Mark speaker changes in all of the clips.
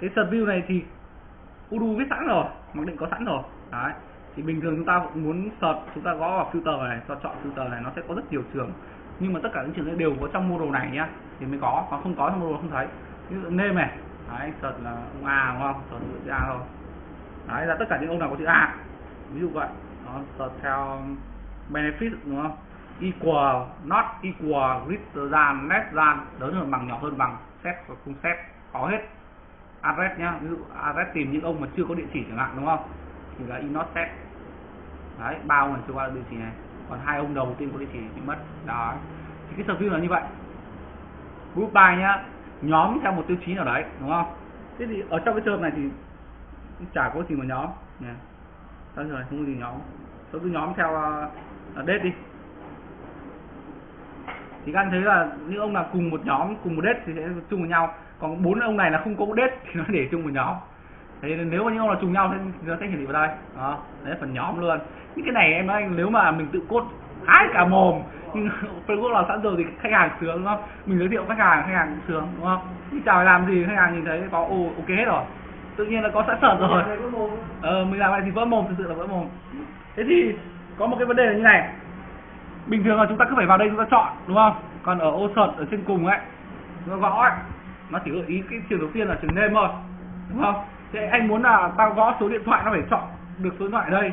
Speaker 1: cái search view này thì Udu viết sẵn rồi, mặc định có sẵn rồi. Đấy, thì bình thường chúng ta cũng muốn search, chúng ta gõ vào filter này cho chọn filter này, nó sẽ có rất nhiều trường. Nhưng mà tất cả những trường đều có trong module này nhá, thì mới có, còn không có trong module không thấy. Ví dụ name này, đấy, search là ông A, đúng không? Search chữ A thôi. Đấy là tất cả những ông nào có chữ A, ví dụ vậy. Nó search theo benefit, đúng không? Equal, not equal, greater than, less than, lớn hơn bằng, nhỏ hơn bằng, set và không set, có hết address nhá. Ví dụ address tìm những ông mà chưa có địa chỉ chẳng hạn đúng không? Thì là in set đấy ba ông này chưa qua địa chỉ này. Còn hai ông đầu tiên có địa chỉ bị mất. Đó. Thì cái service là như vậy. Group by nhá nhóm theo một tiêu chí nào đấy đúng không? Thế thì ở trong cái trường này thì chả có gì mà nhóm. Nè. Sao rồi không có gì nhóm? Tôi cứ nhóm theo uh, date đi. Thì các anh thấy là những ông nào cùng một nhóm cùng một date thì sẽ chung với nhau còn bốn ông này là không có date thì nó để chung một nhóm. Thế nên nếu mà những ông là trùng nhau thì nó sẽ hiển thị vào đây. Đó đấy là phần nhóm luôn. Những cái này em nói nếu mà mình tự cốt hái cả mồm nhưng Facebook là sẵn rồi thì khách hàng sướng đúng không? Mình giới thiệu khách hàng khách hàng cũng sướng đúng không? Nhưng chào làm gì khách hàng nhìn thấy có ô ok hết rồi. Tự nhiên là có sẵn sợt rồi. Ờ mình làm lại thì vỡ mồm thực sự là vỡ mồm. Thế thì có một cái vấn đề là như này. Bình thường là chúng ta cứ phải vào đây chúng ta chọn đúng không? Còn ở ô search ở trên cùng ấy nó gõ ấy nó chỉ gợi ý cái trường đầu tiên là trường name thôi đúng không? Thế anh muốn là tao gõ số điện thoại nó phải chọn được số điện thoại ở đây.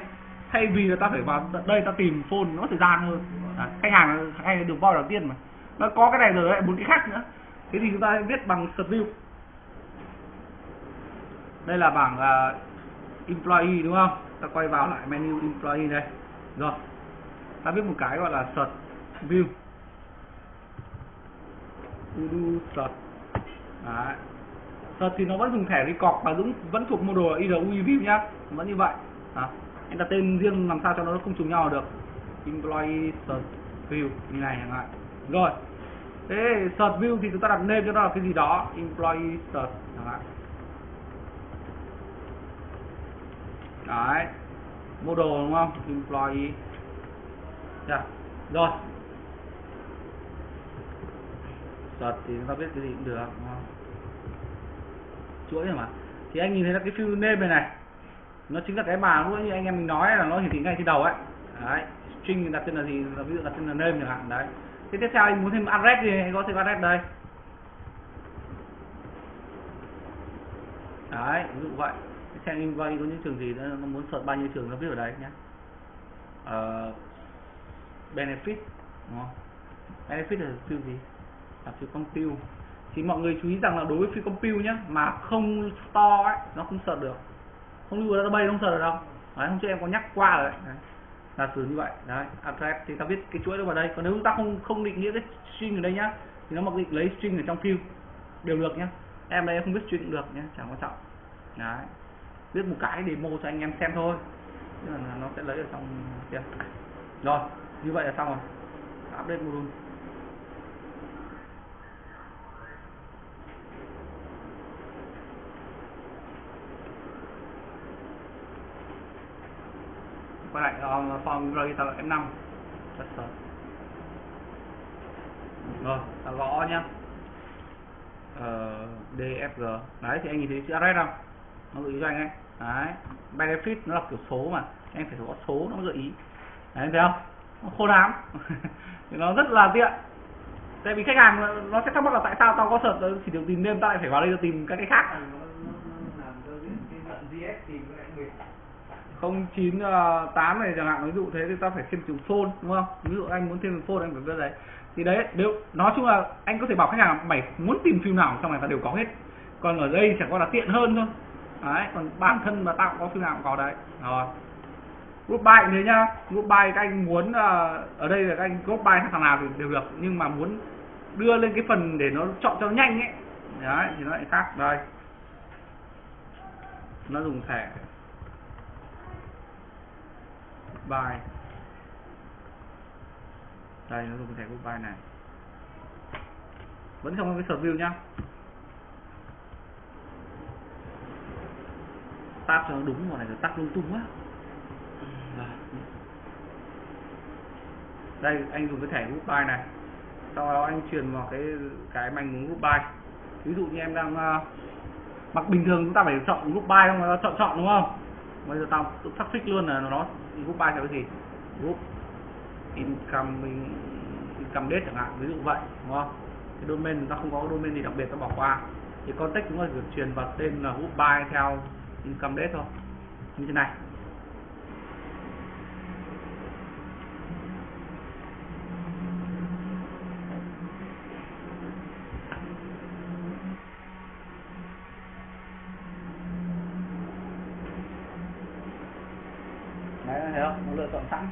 Speaker 1: Thay vì là ta phải vào tận đây ta tìm phone nó thời gian hơn. À, khách hàng hay được voi đầu tiên mà. Nó có cái này rồi lại muốn cái khác nữa. Thế thì chúng ta viết bằng view. Đây là bảng uh, employee đúng không? Ta quay vào lại menu employee đây. Rồi. Ta viết một cái gọi là search view. Udo search Đấy. search thì nó vẫn dùng thẻ record và vẫn vẫn thuộc module IRUI view nhá. Vẫn như vậy. À, anh đặt tên riêng làm sao cho nó không trùng nhau được. Employee search view như này chẳng hạn. Rồi. Thế search view thì chúng ta đặt name cho nó là cái gì đó? Employee search chẳng hạn. Đấy. Model đúng không? Employee. Yeah. rồi thuật thì chúng ta biết cái gì cũng được đúng không? Chuỗi mà. Thì anh nhìn thấy là cái fill name này này nó chính là cái mà lúc như anh em mình nói là nó hiển thị ngay trên đầu ấy. Đấy string đặt tên là gì là ví dụ đặt tên là name chẳng hạn đấy. Thế tiếp theo anh muốn thêm address thì anh có thêm address đây. Đấy ví dụ vậy. Xem invite có những trường gì đó, nó muốn search bao nhiêu trường nó viết ở đây nhé uh, ờ, benefit đúng không? Benefit là field gì? Là field compute thì mọi người chú ý rằng là đối với field compute nhé mà không store ấy, nó không sợ được. Không lưu vào database không sợ được đâu. Đấy, hôm trước em có nhắc qua rồi đấy. đấy là từ như vậy. Đấy, address, thì ta viết cái chuỗi nó vào đây. Còn nếu chúng ta không không định nghĩa cái string ở đây nhá, thì nó mặc định lấy string ở trong field đều được nhá. Em đây em không biết string được nhá, chẳng quan trọng. Đấy, viết một cái demo cho anh em xem thôi. Tức là nó sẽ lấy ở trong kia rồi, như vậy là xong rồi. Update module. Quay lại uh, form register F5 Tester. rồi ta gõ nhá. Uh, DFG đấy thì anh nhìn thấy chữ address không? Nó gợi ý cho anh ấy. Đấy benefit nó là kiểu số mà. Anh phải có số nó gợi ý. Đấy thấy không? Nó khô thì nó rất là tiện. Tại vì khách hàng nó sẽ thắc mắc là tại sao tao có search chỉ được tìm name tao lại phải vào đây tìm các cái khác 098 à, này chẳng hạn ví dụ thế thì ta phải thêm chữ phone đúng không? Ví dụ anh muốn thêm phone anh phải đưa đấy. Thì đấy nếu nói chung là anh có thể bảo khách hàng mày muốn tìm phim nào trong này ta đều có hết. Còn ở đây chẳng qua là tiện hơn thôi. Đấy còn bản thân mà tao có phim nào cũng có đấy. Rồi. Group buy thế nhá. Group buy các anh muốn uh, ở đây là các anh group buy thằng nào thì đều được. Nhưng mà muốn đưa lên cái phần để nó chọn cho nhanh ấy. Đấy thì nó lại khác. Đây. Nó dùng thẻ goodbye. Đây nó dùng thẻ goodbye này. Vẫn trong cái sở view nhá. Tab cho nó đúng vào này rồi tắt lung tung quá đây anh dùng cái thẻ goodbye này. Sau đó anh truyền vào cái cái manh muốn goodbye. Ví dụ như em đang uh, mặc bình thường chúng ta phải chọn goodbye không nó chọn chọn đúng không? Bây giờ tao tự xác fix luôn là nó group by là cái gì? Group incoming income date chẳng hạn, ví dụ vậy, đúng không? Cái domain chúng ta không có domain gì đặc biệt ta bỏ qua. Thì context chúng ta chỉ truyền vào tên là group by theo income date thôi. Như thế này đấy thấy không nó lựa chọn sẵn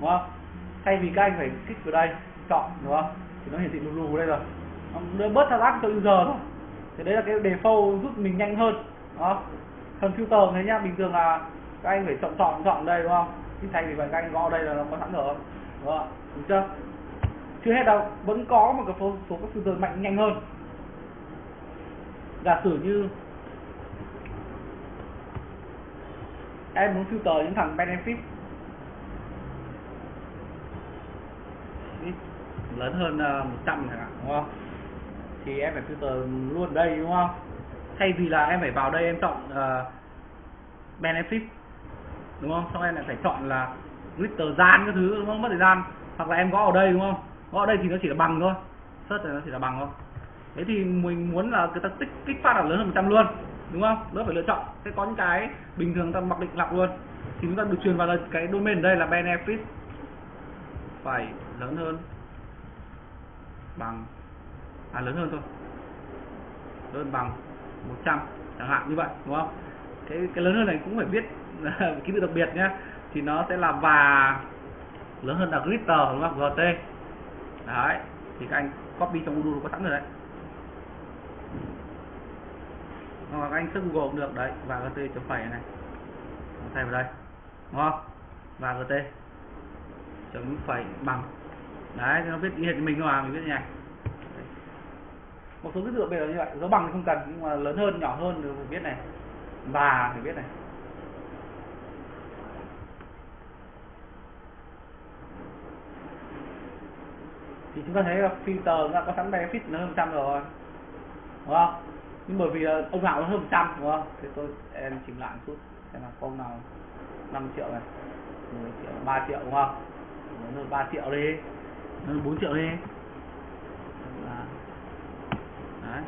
Speaker 1: đúng không các anh phải kích vào đây chọn đúng không? Thì nó hiển thị lù lù đây rồi. Nó bớt thao tác cho user thôi. Thì đấy là cái default giúp mình nhanh hơn đó phần filter thế nhá bình thường là các anh phải chọn chọn chọn đây đúng không? Thì thay vì vậy các anh gõ đây là nó có sẵn rồi đúng không? Đúng chưa? Chưa hết đâu vẫn có một cái số, số các filter mạnh nhanh hơn. Giả sử như em muốn filter những thằng benefit lớn hơn ờ, 100 chẳng hạn đúng không? Thì em phải filter luôn đây đúng không? Thay vì là em phải vào đây em chọn uh, benefit đúng không? Xong em lại phải chọn là glitter gian cái thứ đúng không? Mất thời gian. Hoặc là em gõ ở đây đúng không? Gõ ở đây thì nó chỉ là bằng thôi. Search thì nó chỉ là bằng thôi. Thế thì mình muốn là người ta tích kích phát là lớn hơn 100 luôn đúng không? Đỡ phải lựa chọn. Sẽ có những cái bình thường ta mặc định lọc luôn. Thì chúng ta được truyền vào là cái domain ở đây là benefit. Phải lớn hơn bằng à lớn hơn thôi. Lớn bằng 100 chẳng hạn như vậy, đúng không? Cái cái lớn hơn này cũng phải biết ký tự đặc biệt nhé thì nó sẽ là và lớn hơn là glitter đúng không? Gt đấy, thì các anh copy trong module có sẵn rồi đấy. Hoặc các anh search Google cũng được. Đấy, và gt chấm phẩy này. Thay vào đây, đúng không? Và gt chấm phẩy bằng đấy nó viết y hệt mình thôi mà mình viết như này. Một số cái dựa bây giờ như vậy, dấu bằng thì không cần, nhưng mà lớn hơn, nhỏ hơn thì phải biết này. Và phải biết này. Thì chúng ta thấy là filter nó có sẵn benefit nó hơn trăm rồi. Đúng không? Nhưng bởi vì ông nào nó hơn trăm, đúng không? Thì tôi em chỉnh lại một chút, xem là con nào 5 triệu này 10 triệu 3 triệu, đúng không? Lớn hơn 3 triệu đi. Ờ, nó 4 triệu đi. Đấy.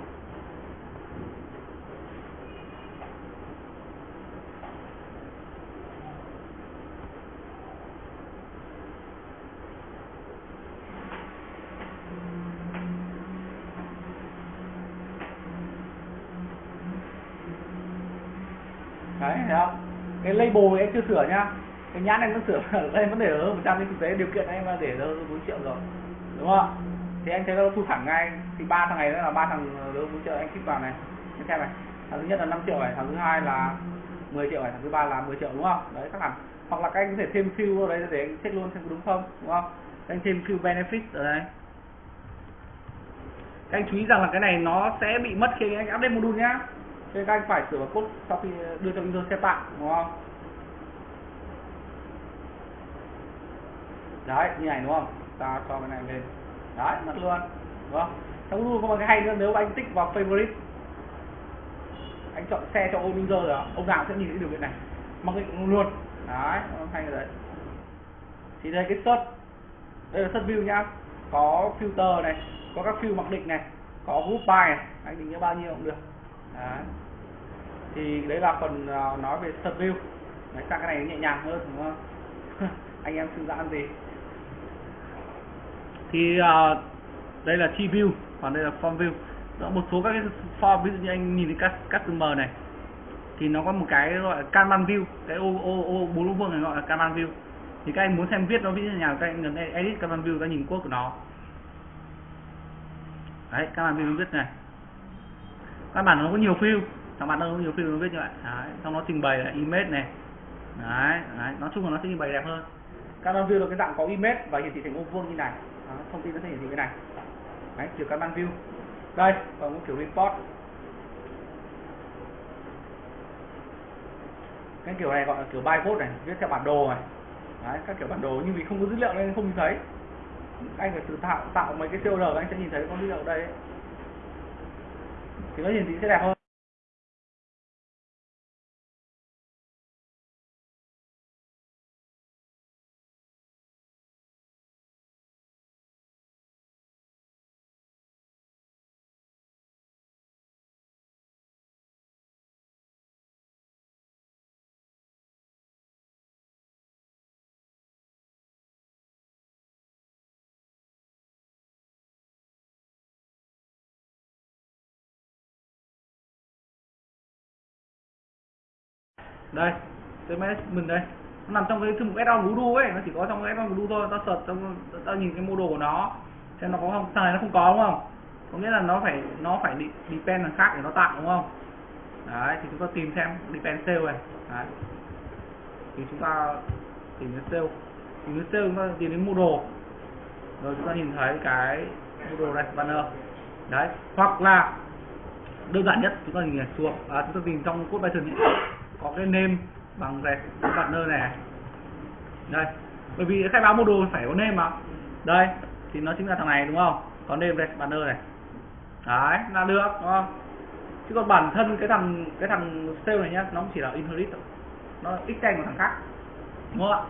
Speaker 1: đấy thấy không? Cái label em chưa sửa nhá cái nhãn anh vẫn sửa đây vẫn để ở một trăm nhưng thực tế điều kiện anh mà để ở bốn triệu rồi, đúng không thì anh thấy nó thu thẳng ngay, thì ba thằng này là ba thằng đối bốn triệu, anh kích vào này, anh xem này. Thằng thứ nhất là 5 triệu này, thằng thứ hai là 10 triệu này, thằng thứ ba là 10 triệu, đúng không? Đấy, các bạn. Hoặc là các anh có thể thêm fill vào đấy để anh check luôn xem có đúng không đúng không? Anh thêm fill benefit ở đây. Các anh chú ý rằng là cái này nó sẽ bị mất khi anh update module nhá. Nên các anh phải sửa vào code sau khi đưa cho user tạm đúng không? Đấy, như này đúng không? Ta cho cái này lên. Đấy, mất luôn. Đúng không? Trong luôn có một cái hay nữa, nếu anh tích vào favorite, anh chọn xe cho ôm user rồi ông nào sẽ nhìn thấy điều kiện này. Mặc định luôn. Đấy hay rồi đấy. Thì đây, cái search. Đây là search view nhá. Có filter này, có các field mặc định này, có group by này. Anh định nghĩa bao nhiêu cũng được. Đấy. Thì đấy là phần à, nói về search view. Đấy, sang cái này nhẹ nhàng hơn, đúng không? Anh em thư giãn gì? Thì uh, à, đây là chi view còn đây là form view. Đó, một số các cái form ví dụ như anh nhìn thấy customer này thì nó có một cái gọi là Kanban view cái ô ô ô bốn lỗ vuông này gọi là Kanban view. Thì các anh muốn xem viết nó ví dụ như nào các anh nhấn edit Kanban view các anh nhìn code của nó. Đấy Kanban view nó viết này. Các bạn nó có nhiều view các bạn nó có nhiều view nó viết như vậy. Đấy. xong nó trình bày là image này. Đấy, đấy. nói chung là nó sẽ trình bày đẹp hơn. Kanban view là cái dạng có image và hiển thị thành ô vuông như này đó, thông tin nó sẽ hiển thị cái này. Đấy kiểu Kanban view. Đây còn một kiểu report. Cái kiểu này gọi là kiểu bytecode này viết theo bản đồ này. Đấy các kiểu bản đồ nhưng vì không có dữ liệu nên không nhìn thấy. Anh phải tự tạo tạo mấy cái CLR anh sẽ nhìn thấy có dữ liệu đây ấy. thì nó hiển thị sẽ đẹp hơn. Đây CMS mình đây. Nó nằm trong cái thư mục add-on Voodoo ấy nó chỉ có trong cái add-on Voodoo thôi. Ta search trong ta nhìn cái mô đồ của nó xem nó có không. Thằng này nó không có đúng không? Có nghĩa là nó phải nó phải depend thằng khác để nó tạo đúng không? Đấy thì chúng ta tìm xem depend sale này. Đấy. Thì chúng ta tìm đến sale. Tìm đến sale chúng ta tìm đến mô đồ rồi chúng ta nhìn thấy cái mô đồ này banner. Đấy hoặc là đơn giản nhất chúng ta nhìn xuống. À, chúng ta tìm trong code Python ấy, có cái name bằng red banner này. Đây bởi vì khai báo module phải có name mà. Đây thì nó chính là thằng này đúng không? Có name red banner này. Đấy là được đúng không? Chứ còn bản thân cái thằng cái thằng sale này nhá nó chỉ là inherit thôi. Nó extend của thằng khác đúng không ạ?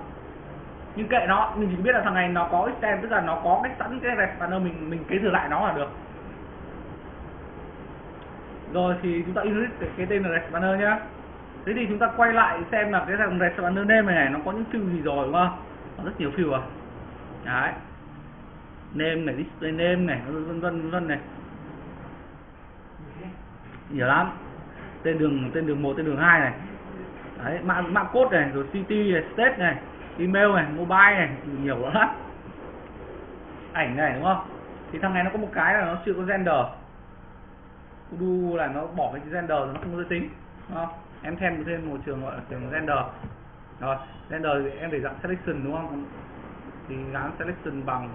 Speaker 1: Nhưng kệ nó mình chỉ biết là thằng này nó có extend tức là nó có cách sẵn cái red banner mình mình kế thừa lại nó là được. Rồi thì chúng ta inherit cái, tên là red banner nhá thế thì chúng ta quay lại xem là cái thằng red banner name này, này nó có những field gì rồi đúng không? Có rất nhiều field à đấy. Name này display name này vân vân vân này. Nhiều lắm. Tên đường tên đường một tên đường hai này. Đấy mã mã code này rồi city này state này email này mobile này nhiều lắm ảnh này đúng không? Thì thằng này nó có một cái là nó chưa có gender. Udu là nó bỏ cái gender nó không có giới tính đúng không? Em thêm thêm một trường gọi là trường gender rồi gender thì em để dạng selection đúng không? Thì gắn selection bằng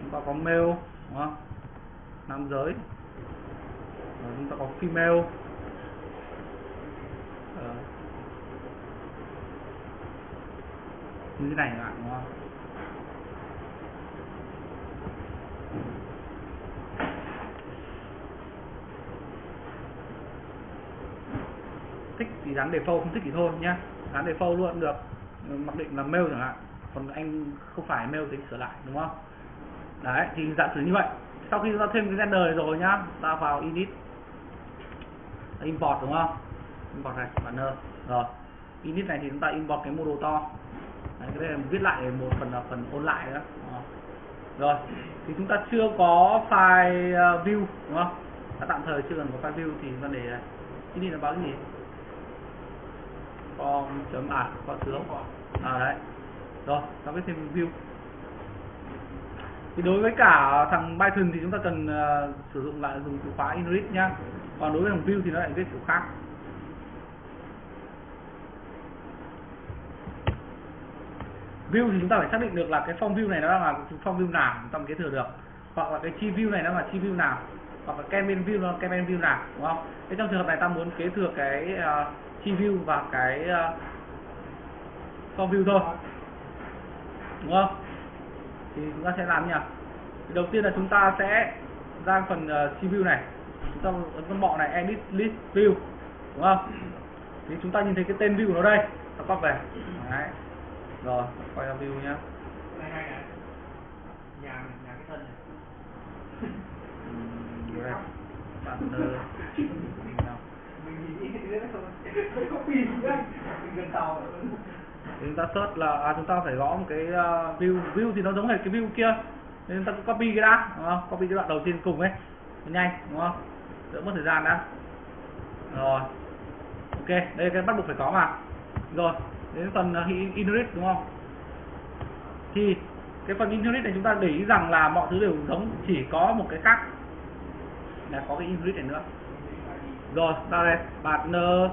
Speaker 1: chúng ta có male, đúng không? Nam giới. Rồi chúng ta có female. Ờ. Như thế này các bạn, đúng không thích thì dán default không thích thì thôi nhá. Dán default luôn được. Mặc định là mail chẳng hạn. Còn anh không phải mail thì sửa lại đúng không? Đấy thì giả sử như vậy. Sau khi chúng ta thêm cái render này rồi nhá ta vào init. Import đúng không? Import này banner. Rồi. Init này thì chúng ta import cái module to. Đấy, cái này viết lại một phần là phần ôn lại đó. Rồi. Thì chúng ta chưa có file ờ, view đúng không? Đã tạm thời chưa cần có file view thì vấn đề ờ, init là báo cái gì? Form chấm à có sướng à đấy. Rồi ta viết thêm view. Thì đối với cả thằng Python thì chúng ta cần uh, sử dụng lại dùng từ khóa inherit nhá. Còn đối với thằng view thì nó lại viết kiểu khác. View thì chúng ta phải xác định được là cái form view này nó là form view nào chúng ta kế thừa được. Hoặc là cái chi view này nó là chi view nào. Hoặc là campaign view nó là campaign view nào đúng không? Thế trong trường hợp này ta muốn kế thừa cái uh, chi view và cái uh, form view thôi. Đúng không? Thì chúng ta sẽ làm nhỉ? Đầu tiên là chúng ta sẽ ra phần uh, chi view này. Chúng ta ấn con bọ này edit list view. Đúng không? Thì chúng ta nhìn thấy cái tên view nó đây. Ta copy về. Đấy. Rồi quay ra view nhá.
Speaker 2: Nhà nhà cái thân này.
Speaker 1: Đây. Banner chúng ta search là à, chúng ta phải gõ một cái uh, view view thì nó giống hệt cái view kia. Nên chúng ta copy cái đã đúng không? Copy cái đoạn đầu tiên cùng ấy. Nhanh đúng không? Đỡ mất thời gian đã. Rồi. Ok đây cái bắt buộc phải có mà. Rồi đến phần uh, inherit đúng không? Thì cái phần inherit này chúng ta để ý rằng là mọi thứ đều giống chỉ có một cái khác là có cái inherit này nữa rồi ta đây partner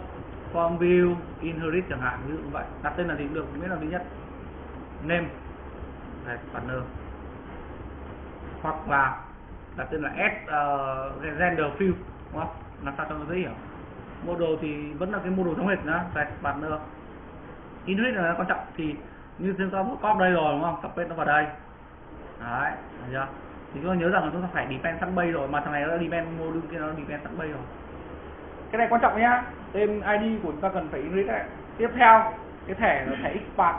Speaker 1: form view inherit chẳng hạn ví dụ như vậy. Đặt tên là gì cũng được miễn là duy nhất. Name. Đây, partner. Hoặc là đặt tên là s, ờ, uh, render field đúng không? Làm sao cho nó dễ hiểu? Model thì vẫn là cái model giống hệt nữa đây partner. Inherit là quan trọng thì như chúng ta copy đây rồi đúng không? Copy nó vào đây. Đấy thấy chưa? Thì chúng ta nhớ rằng là chúng ta phải depend sẵn bay rồi mà thằng này nó depend module kia nó depend sẵn bay rồi cái này quan trọng nhá. Tên ID của chúng ta cần phải inherit này tiếp theo cái thẻ là thẻ xpath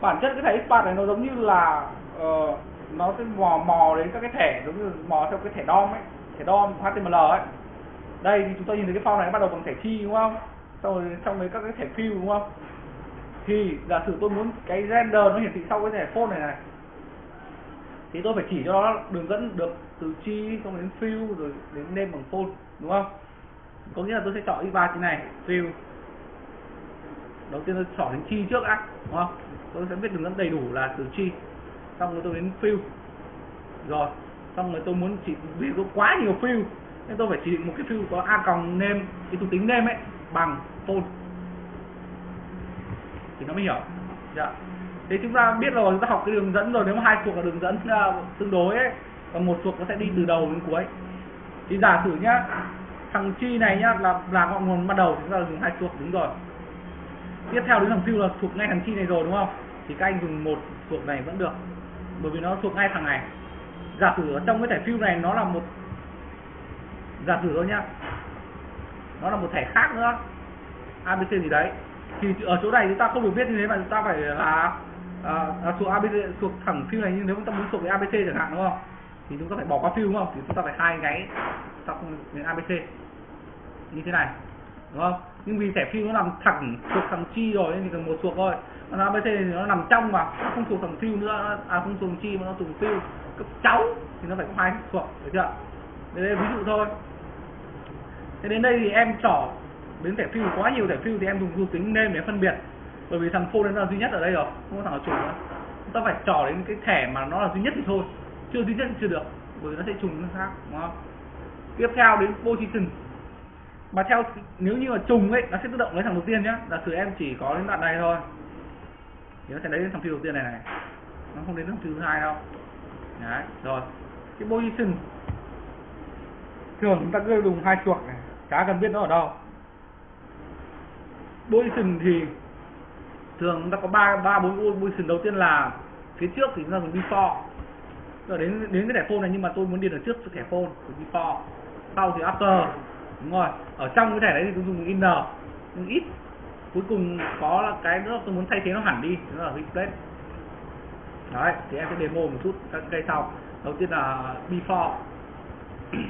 Speaker 1: bản chất cái thẻ xpath này nó giống như là uh, nó sẽ mò mò đến các cái thẻ giống như mò theo cái thẻ DOM ấy. Thẻ DOM HTML ấy. Đây thì chúng ta nhìn thấy cái form này bắt đầu bằng thẻ chi đúng không? Xong rồi trong đấy các cái thẻ fill đúng không? Thì giả sử tôi muốn cái render nó hiển thị sau cái thẻ phone này này. Thì tôi phải chỉ cho nó đường dẫn được từ chi xong đến fill rồi đến name bằng phone đúng không? Có nghĩa là tôi sẽ chọn x3 trên này fill đầu tiên tôi chọn đến chi trước đã đúng không? Tôi sẽ biết đường dẫn đầy đủ là từ chi. Xong rồi tôi đến fill rồi xong rồi tôi muốn chỉ vì có quá nhiều fill nên tôi phải chỉ định một cái fill có a còng name cái thuộc tính name ấy bằng phone thì nó mới hiểu. Dạ. Thế chúng ta biết rồi chúng ta học cái đường dẫn rồi nếu mà hai thuộc là đường dẫn uh, tương đối ấy còn một thuộc nó sẽ đi từ đầu đến cuối. Thì giả sử nhá thằng chi này nhá là là ngọn nguồn ban đầu chúng ta dùng hai thuộc đúng rồi. Tiếp theo đến thằng fill là thuộc ngay thằng chi này rồi đúng không? Thì các anh dùng một thuộc này vẫn được bởi vì nó thuộc ngay thằng này. Giả sử ở trong cái thẻ fill này nó là một giả sử thôi nhá nó là một thẻ khác nữa abc gì đấy. Thì ở chỗ này chúng ta không được biết như thế mà chúng ta phải là à, à, thuộc abc thuộc thẳng fill này nhưng nếu chúng ta muốn thuộc cái abc chẳng hạn đúng không? Thì chúng ta phải bỏ qua phiêu đúng không? Thì chúng ta phải hai cái sau đến abc như thế này, đúng không? Nhưng vì thẻ fill nó nằm thẳng thuộc thằng chi rồi, nên chỉ cần một thuộc thôi. Còn abc thì nó nằm trong mà, nó không thuộc thằng fill nữa. À không thuộc thằng chi mà nó thuộc fill cấp cháu thì nó phải có hai thuộc, được chưa? Đây là ví dụ thôi. Thế đến đây thì em trỏ đến thẻ fill quá nhiều thẻ fill thì em dùng thuộc tính nên để phân biệt. Bởi vì thằng phone nó là duy nhất ở đây rồi, không có thằng nào trùng nữa. Chúng ta phải trỏ đến cái thẻ mà nó là duy nhất thì thôi. Chưa duy nhất thì chưa được, bởi vì nó sẽ trùng nó khác, đúng không? Tiếp theo đến position mà theo, nếu như mà trùng ấy, nó sẽ tự động lấy thằng đầu tiên nhá. Giả sử em chỉ có đến đoạn này thôi. Thì nó sẽ lấy đến thằng phiêu đầu tiên này này. Nó không đến thằng phiêu thứ hai đâu. Đấy, rồi. Cái position thường chúng ta cứ dùng hai chuột này, chả cần biết nó ở đâu. Position thì thường chúng ta có ba ba, bốn position đầu tiên là phía trước thì chúng ta dùng before. Rồi đến đến cái thẻ phone này, nhưng mà tôi muốn điền ở trước thẻ phone thì before. Sau thì after đúng rồi. Ở trong cái thẻ đấy thì tôi dùng inner nhưng ít. Cuối cùng có là cái nữa, tôi muốn thay thế nó hẳn đi. Đó là replace đấy, thì em sẽ demo một chút, các cây sau. Đầu tiên là before.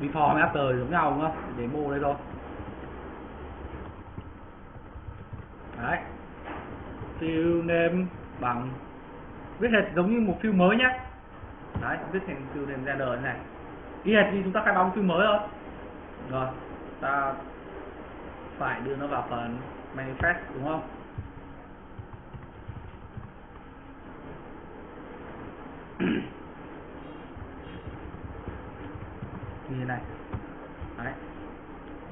Speaker 1: Before với after giống nhau, đúng không? Demo đây thôi. Đấy. Fill name bằng. Viết hệt giống như một fill mới nhé đấy, viết thành fill name đời này. Y hệt như chúng ta khai báo một fill mới thôi rồi, ta phải đưa nó vào phần manifest, đúng không? Như thế này. Đấy.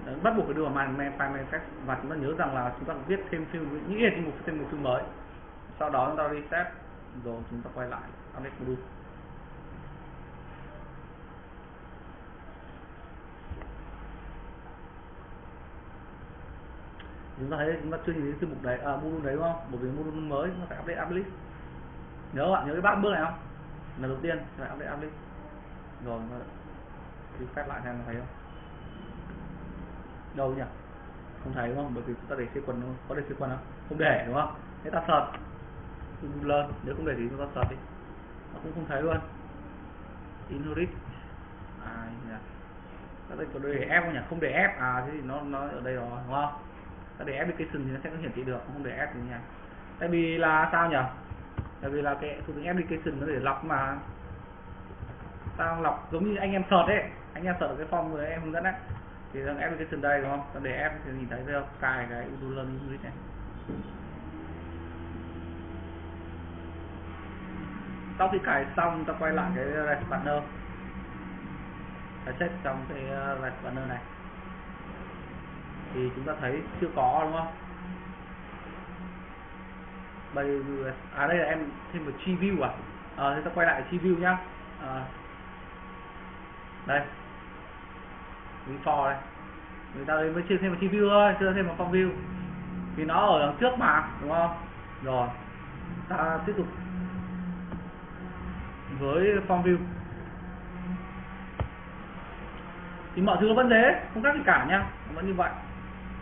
Speaker 1: đấy, bắt buộc phải đưa vào man file manifest. Và chúng ta nhớ rằng là chúng ta viết thêm phim những thêm một thêm một fill mới. Sau đó chúng ta reset, rồi chúng ta quay lại, update module chúng ta thấy chúng ta chưa nhìn thấy thư mục đấy à, module đấy đúng không? Bởi vì module mới chúng ta phải update uplist nhớ bạn nhớ cái bát bước này không? Lần đầu tiên phải update uplist rồi thì phép lại xem thấy không? Đâu nhỉ? Không thấy đúng không? Bởi vì chúng ta để sequence không có để sequence không? Không để đúng không? Thế ta sợt. Lên nếu không để thì chúng ta sợt đi. Nó cũng không thấy luôn. Inherit à yeah. đây có để ép không nhỉ? Không để ép à thế thì nó nó ở đây rồi đúng không? Để application thì nó sẽ không hiển thị được, không để ép được nha. Tại vì là sao nhỉ tại vì là cái thuộc tính application nó để lọc mà. Ta lọc giống như anh em search ấy anh em search cái form người em hướng dẫn đấy. Thì thằng application đây, đúng không? Ta để ép thì nhìn thấy thấy không cài cái user learning unit này. Sau khi cài xong ta quay lại cái REST partner ta check trong cái uh, REST partner này thì chúng ta thấy chưa có đúng không? Bây à đây là em thêm một chi view à? Ờ, à, thế ta quay lại chi view nhá. À, đây. For đây. Người ta mới chưa thêm một chi view thôi chưa thêm một form view. Vì nó ở đằng trước mà đúng không? Rồi. Ta tiếp tục với form view. Thì mọi thứ nó vẫn thế không khác gì cả nhá. Vẫn như vậy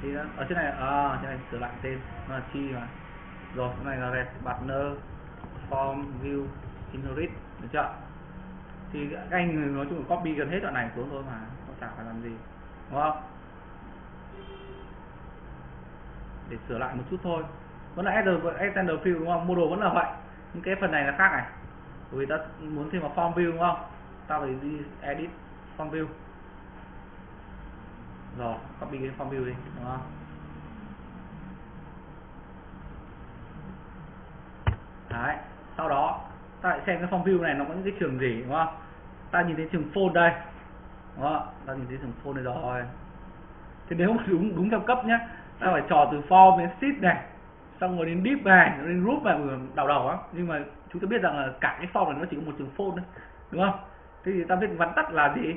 Speaker 1: thì ở trên này à trên này, sửa lại tên. Nó là chi mà. Rồi, cái này là red partner, form, view, inherit. Được chưa? Thì các anh nói chung là copy gần hết đoạn này xuống thôi mà không chả phải làm gì. Đúng không? Để sửa lại một chút thôi. Vẫn là extender field, đúng không? Model vẫn là vậy. Nhưng cái phần này là khác này. Bởi vì ta muốn thêm vào form view, đúng không? Ta phải đi edit form view rồi, copy cái form view đi, đúng không? Đấy, sau đó, ta lại xem cái form view này, nó có những cái trường gì, đúng không? Ta nhìn thấy trường phone đây, đúng không? Ta nhìn thấy trường phone đây rồi. Thì nếu mà đúng đúng theo cấp nhá, ta phải trò từ form đến sheet này, xong rồi đến deep này, đến group này ừ, đầu đầu á. Nhưng mà chúng ta biết rằng là cả cái form này nó chỉ có một trường phone thôi, đúng không? Thế thì ta biết vắn tắt là gì?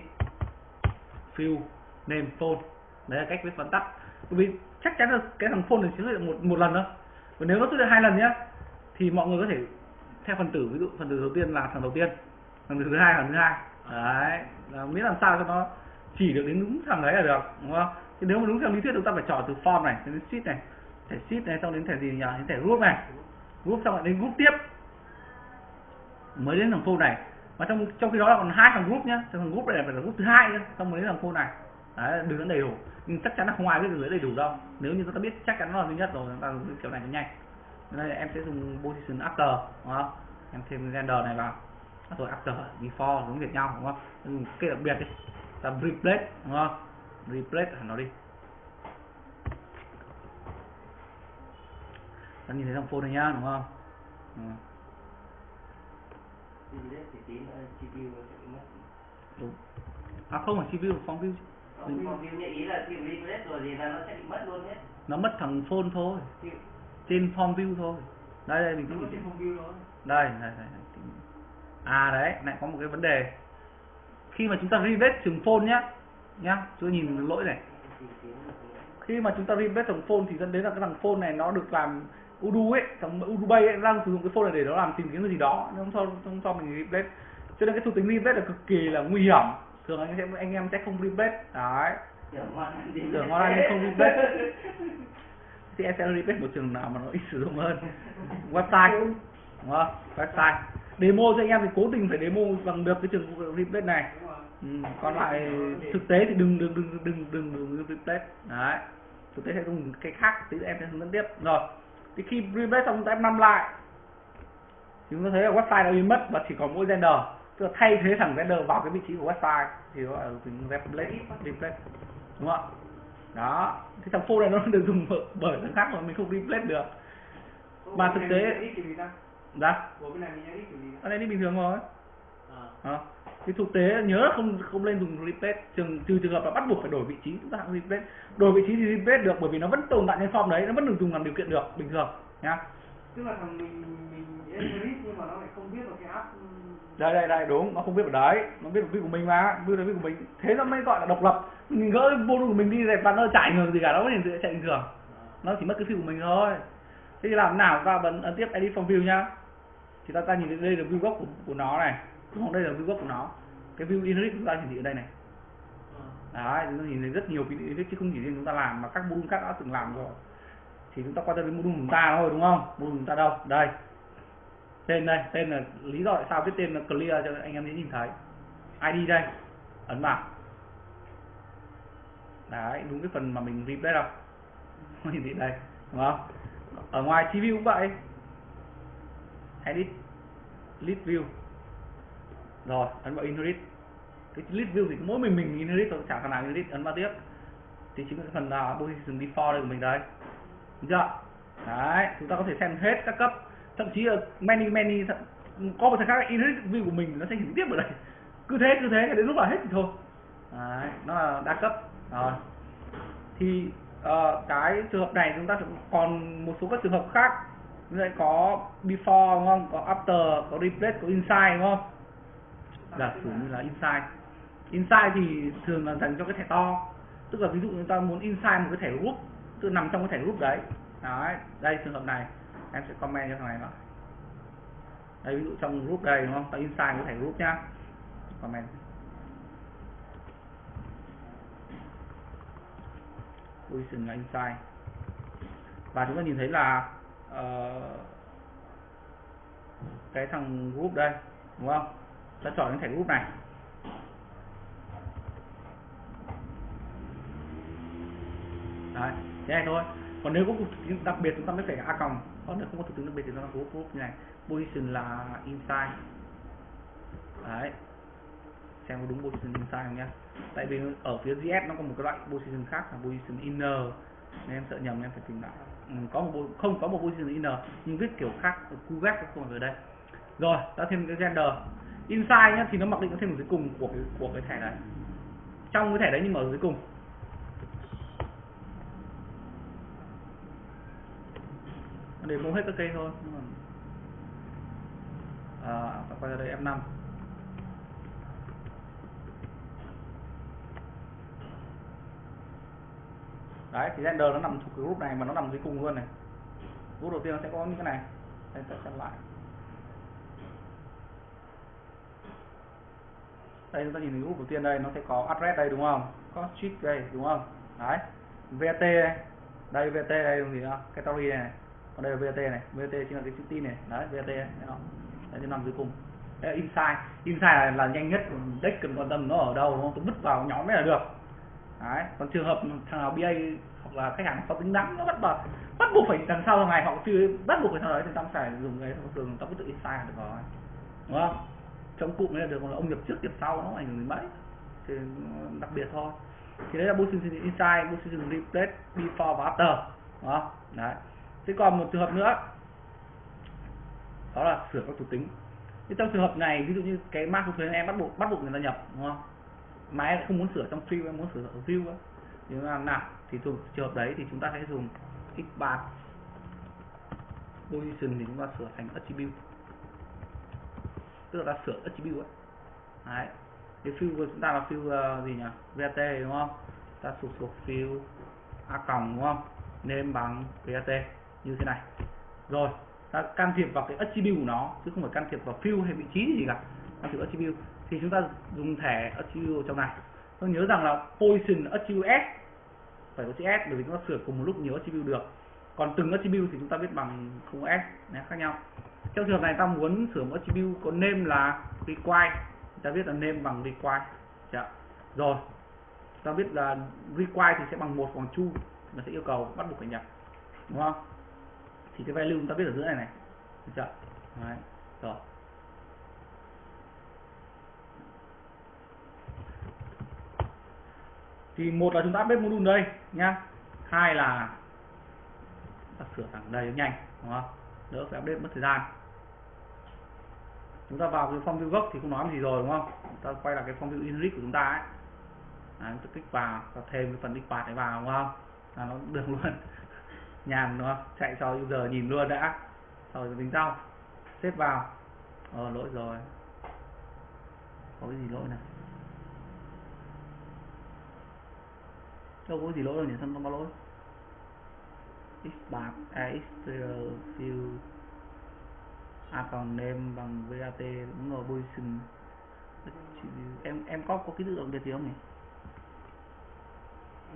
Speaker 1: Fill name phone. Đấy là cách viết vắn tắt. Bởi vì chắc chắn là cái thằng phone này chỉ xuất hiện một một lần thôi. Và nếu nó xuất hiện hai lần nhá, thì mọi người có thể theo phần tử. Ví dụ phần tử đầu tiên là thằng đầu tiên phần tử thứ hai, thằng thứ hai. Đấy, là miễn làm sao cho nó chỉ được đến đúng thằng đấy là được, đúng không? Thì nếu mà đúng theo lý thuyết, chúng ta phải chọn từ form này, đến sheet này, thẻ sheet này, xong đến thẻ gì nhỉ? Đến thẻ group này. Group xong lại đến group tiếp. Mới đến thằng phone này. Mà trong trong khi đó là còn hai thằng group nhá. Thằng group này phải là group thứ hai nữa xong mới đến thằng phone này đấy đường dẫn đầy đủ. Nhưng chắc chắn là không ai biết đường dẫn đầy đủ đâu. Nếu như chúng ta biết chắc chắn nó là duy nhất rồi. Chúng ta dùng kiểu này cho nhanh. Đây em sẽ dùng position after đúng không? Em thêm render này vào. Rồi after before giống việc nhau đúng không? Dùng cái đặc biệt đi. Ta replace đúng không? Replace hẳn nó đi. Ta nhìn thấy thằng phone này nhá đúng không? Ừ. đúng. À không phải CPU form view
Speaker 3: Còn còn view nhạy ý là khi replace rồi thì là nó sẽ bị mất luôn nhé
Speaker 1: nó mất thằng phone thôi. Trên form view thôi. Đây đây mình cứ
Speaker 2: trên phòng view đó.
Speaker 1: đây đây, đây. à đấy lại có một cái vấn đề. Khi mà chúng ta replace trường phone nhá nhá chưa nhìn lỗi này. Khi mà chúng ta replace thằng phone thì dẫn đến là cái thằng phone này nó được làm udu ấy thằng udu bay ấy đang sử dụng cái phone này để nó làm tìm kiếm cái gì đó. Nhưng không cho không cho mình replace cho nên cái thuộc tính replace là cực kỳ là nguy hiểm thường anh em anh em sẽ không replace đấy.
Speaker 3: Tưởng ngon
Speaker 1: nhưng không replace. thì em sẽ replace một trường nào mà nó ít sử dụng hơn. Website. Đúng không? Website. Demo cho anh em thì cố tình phải demo bằng được cái trường replace này. Ừ, còn lại thực tế thì đừng đừng đừng đừng đừng đừng replace đấy. Thực tế sẽ dùng cái khác tí em sẽ hướng dẫn tiếp. Rồi. Thì khi replace xong chúng ta F5 lại. Thì chúng ta thấy là website đã biến mất và chỉ còn mỗi render tức là thay thế thằng render vào cái vị trí của website thì nó là tính replace replace. Đúng không ạ? Đó. Thì thằng phone này nó được dùng bởi- thằng khác mà mình không replace được. Mà thực tế-
Speaker 2: ta?
Speaker 1: ở đây đi bình thường rồi.
Speaker 2: À.
Speaker 1: Thì thực tế nhớ không không nên dùng replace. Trường trừ trường hợp là bắt buộc phải đổi vị trí chúng ta hãng replace. Đổi vị trí thì replace được bởi vì nó vẫn tồn tại trên form đấy nó vẫn được dùng làm điều kiện được bình thường nhá.
Speaker 2: Tức là thằng mình mình edit nhưng mà nó lại không biết vào cái app
Speaker 1: đây đây đây đúng nó không biết ở đấy nó biết vào của mình mà biết vào của mình. Thế nó mới gọi là độc lập. Mình gỡ vô của mình đi dẹp và nó chạy ngược gì cả nó vẫn chạy bình thường nó chỉ mất cái view của mình thôi. Thế thì làm nào ta bấm ấn tiếp edit from view nhá. Thì ta ta nhìn thấy đây là view gốc của, của nó này. Còn đây là view gốc của nó. Cái view inherit chúng ta hiển thị ở đây này. Đấy chúng ta nhìn thấy rất nhiều cái inherit chứ không chỉ riêng chúng ta làm mà các module khác đã từng làm rồi. Thì chúng ta quan tâm đến module của chúng ta thôi đúng không? Module của chúng ta đâu? Đây tên đây, tên là lý do tại sao viết tên là clear cho anh em dễ nhìn thấy. Id đây, ấn vào. Đấy, đúng cái phần mà mình replace đâu không? Nhìn thấy đây, đúng không? Ở ngoài tv cũng vậy. Edit list view. Rồi, ấn vào inherit. Cái list view thì mỗi mình mình inherit thôi, chả thằng nào inherit, ấn vào tiếp. Thì chính là cái phần là position default đây của mình đấy được chưa? Đấy, chúng ta có thể xem hết các cấp thậm chí là many many thậm- có một thằng khác inherit view của mình nó sẽ hiển tiếp ở đây. Cứ thế cứ thế đến lúc là hết thì thôi. Đấy nó là đa cấp. Rồi. Thì uh, cái trường hợp này chúng ta còn một số các trường hợp khác. Như vậy có before đúng không? Có after có replace có inside đúng không? Giả sử như là inside. Inside thì thường là dành cho cái thẻ to. Tức là ví dụ chúng ta muốn inside một cái thẻ group tức là nằm trong cái thẻ group đấy. Đấy đây trường hợp này em sẽ comment cho thằng này vào đây ví dụ trong group đây đúng không? Ta inside cái thẻ group nhá. Comment. Position là inside và chúng ta nhìn thấy là uh, cái thằng group đây đúng không? Ta chọn cái thẻ group này. Đấy thế này thôi còn nếu có thực tính đặc biệt chúng ta mới phải a còng. Còn nếu không có thực tính đặc biệt thì nó là group group như này. Position là inside. Đấy. Xem có đúng position inside không nhá. Tại vì ở phía GS nó có một cái loại position khác là position inner. Nên em sợ nhầm, em phải tìm lại. Ừ, có một không có một position inner, nhưng viết kiểu khác QGAP không phải ở đây. Rồi, ta thêm cái gender. Inside nhá, thì nó mặc định nó thêm ở dưới cùng của cái của cái thẻ này. Trong cái thẻ đấy nhưng mà ở dưới cùng. Để mua hết các cây thôi. Nhưng mà à, ta quay ra đây F5 đấy thì render nó nằm thuộc cái group này mà nó nằm dưới cùng luôn này. Group đầu tiên nó sẽ có những cái này. Đây ta xem lại. Đây chúng ta nhìn thấy group đầu tiên đây nó sẽ có address đây đúng không? Có street đây đúng không? Đấy. Vt đây. Đây đây đúng gì cái category này, này còn đây là VAT này VAT chính là cái chữ tin này. Đấy VAT đấy nó. Đấy nó nằm dưới cùng. Đấy là inside inside là, là nhanh nhất deck cần quan tâm nó ở đâu đúng không tôi vứt vào nhóm mới là được. Đấy còn trường hợp thằng nào BA hoặc là khách hàng có tính đắn nó bắt buộc bắt buộc phải đằng sau ngày họ chưa bắt buộc phải thằng đấy thì tao phải dùng cái thông thường tao cứ tự inside là được rồi. Đúng không? Trong cụm này là được còn là ông nhập trước nhập sau nó ảnh hưởng đến mấy. Thì ừ, đặc biệt thôi. Thì đấy là position inside position replace before và after. Đúng không? Đấy thế còn một trường hợp nữa đó là sửa các thuộc tính. Thì trong trường hợp này ví dụ như cái mã số thuế em bắt buộc bắt buộc người ta nhập đúng không? Mà em không muốn sửa trong fill em muốn sửa ở view á. Thì làm nào thì thuộc trường hợp đấy thì chúng ta sẽ dùng x3 position thì chúng ta sửa thành attribute. Tức là ta sửa attribute ấy đấy. Cái fill của chúng ta là fill uh, ờ, gì nhỉ? Vat đúng không? Ta sụp sụp fill a còng đúng không? Nên bằng vat như thế này. Rồi, ta can thiệp vào cái attribute của nó, chứ không phải can thiệp vào fill hay vị trí gì cả. Can thiệp attribute. Thì chúng ta dùng thẻ attribute trong này. Tôi nhớ rằng là position attribute s, phải có chữ s, bởi vì chúng ta sửa cùng một lúc nhiều attribute được. Còn từng attribute thì chúng ta biết bằng không s nhé khác nhau. Trong trường hợp này ta muốn sửa một attribute có name là require. Ta biết là name bằng require. Dạ. rồi ta biết là require thì sẽ bằng một, bằng chu nó sẽ yêu cầu bắt buộc phải nhập. Đúng không? Thì cái value chúng ta biết ở giữa này này. Được chưa? Đấy. rồi. Thì một là chúng ta update module đây nhá. Hai là ta sửa thẳng đây nhanh đúng không? Đỡ phải update mất thời gian. Chúng ta vào cái form view gốc thì không nói gì rồi đúng không? Ta quay lại cái form view init của chúng ta ấy. Đấy, chúng ta kích vào và thêm cái phần export này vào đúng không? Là nó được luôn nhàn đúng không? Chạy cho user nhìn luôn đã. Sau rồi tính sau xếp vào. Ờ lỗi rồi. Có cái gì lỗi này đâu có gì lỗi đâu nhỉ? Sao nó có lỗi? Xbart a xtr fill a còn name bằng vat đúng rồi position em em có có cái tự động biệt gì không nhỉ?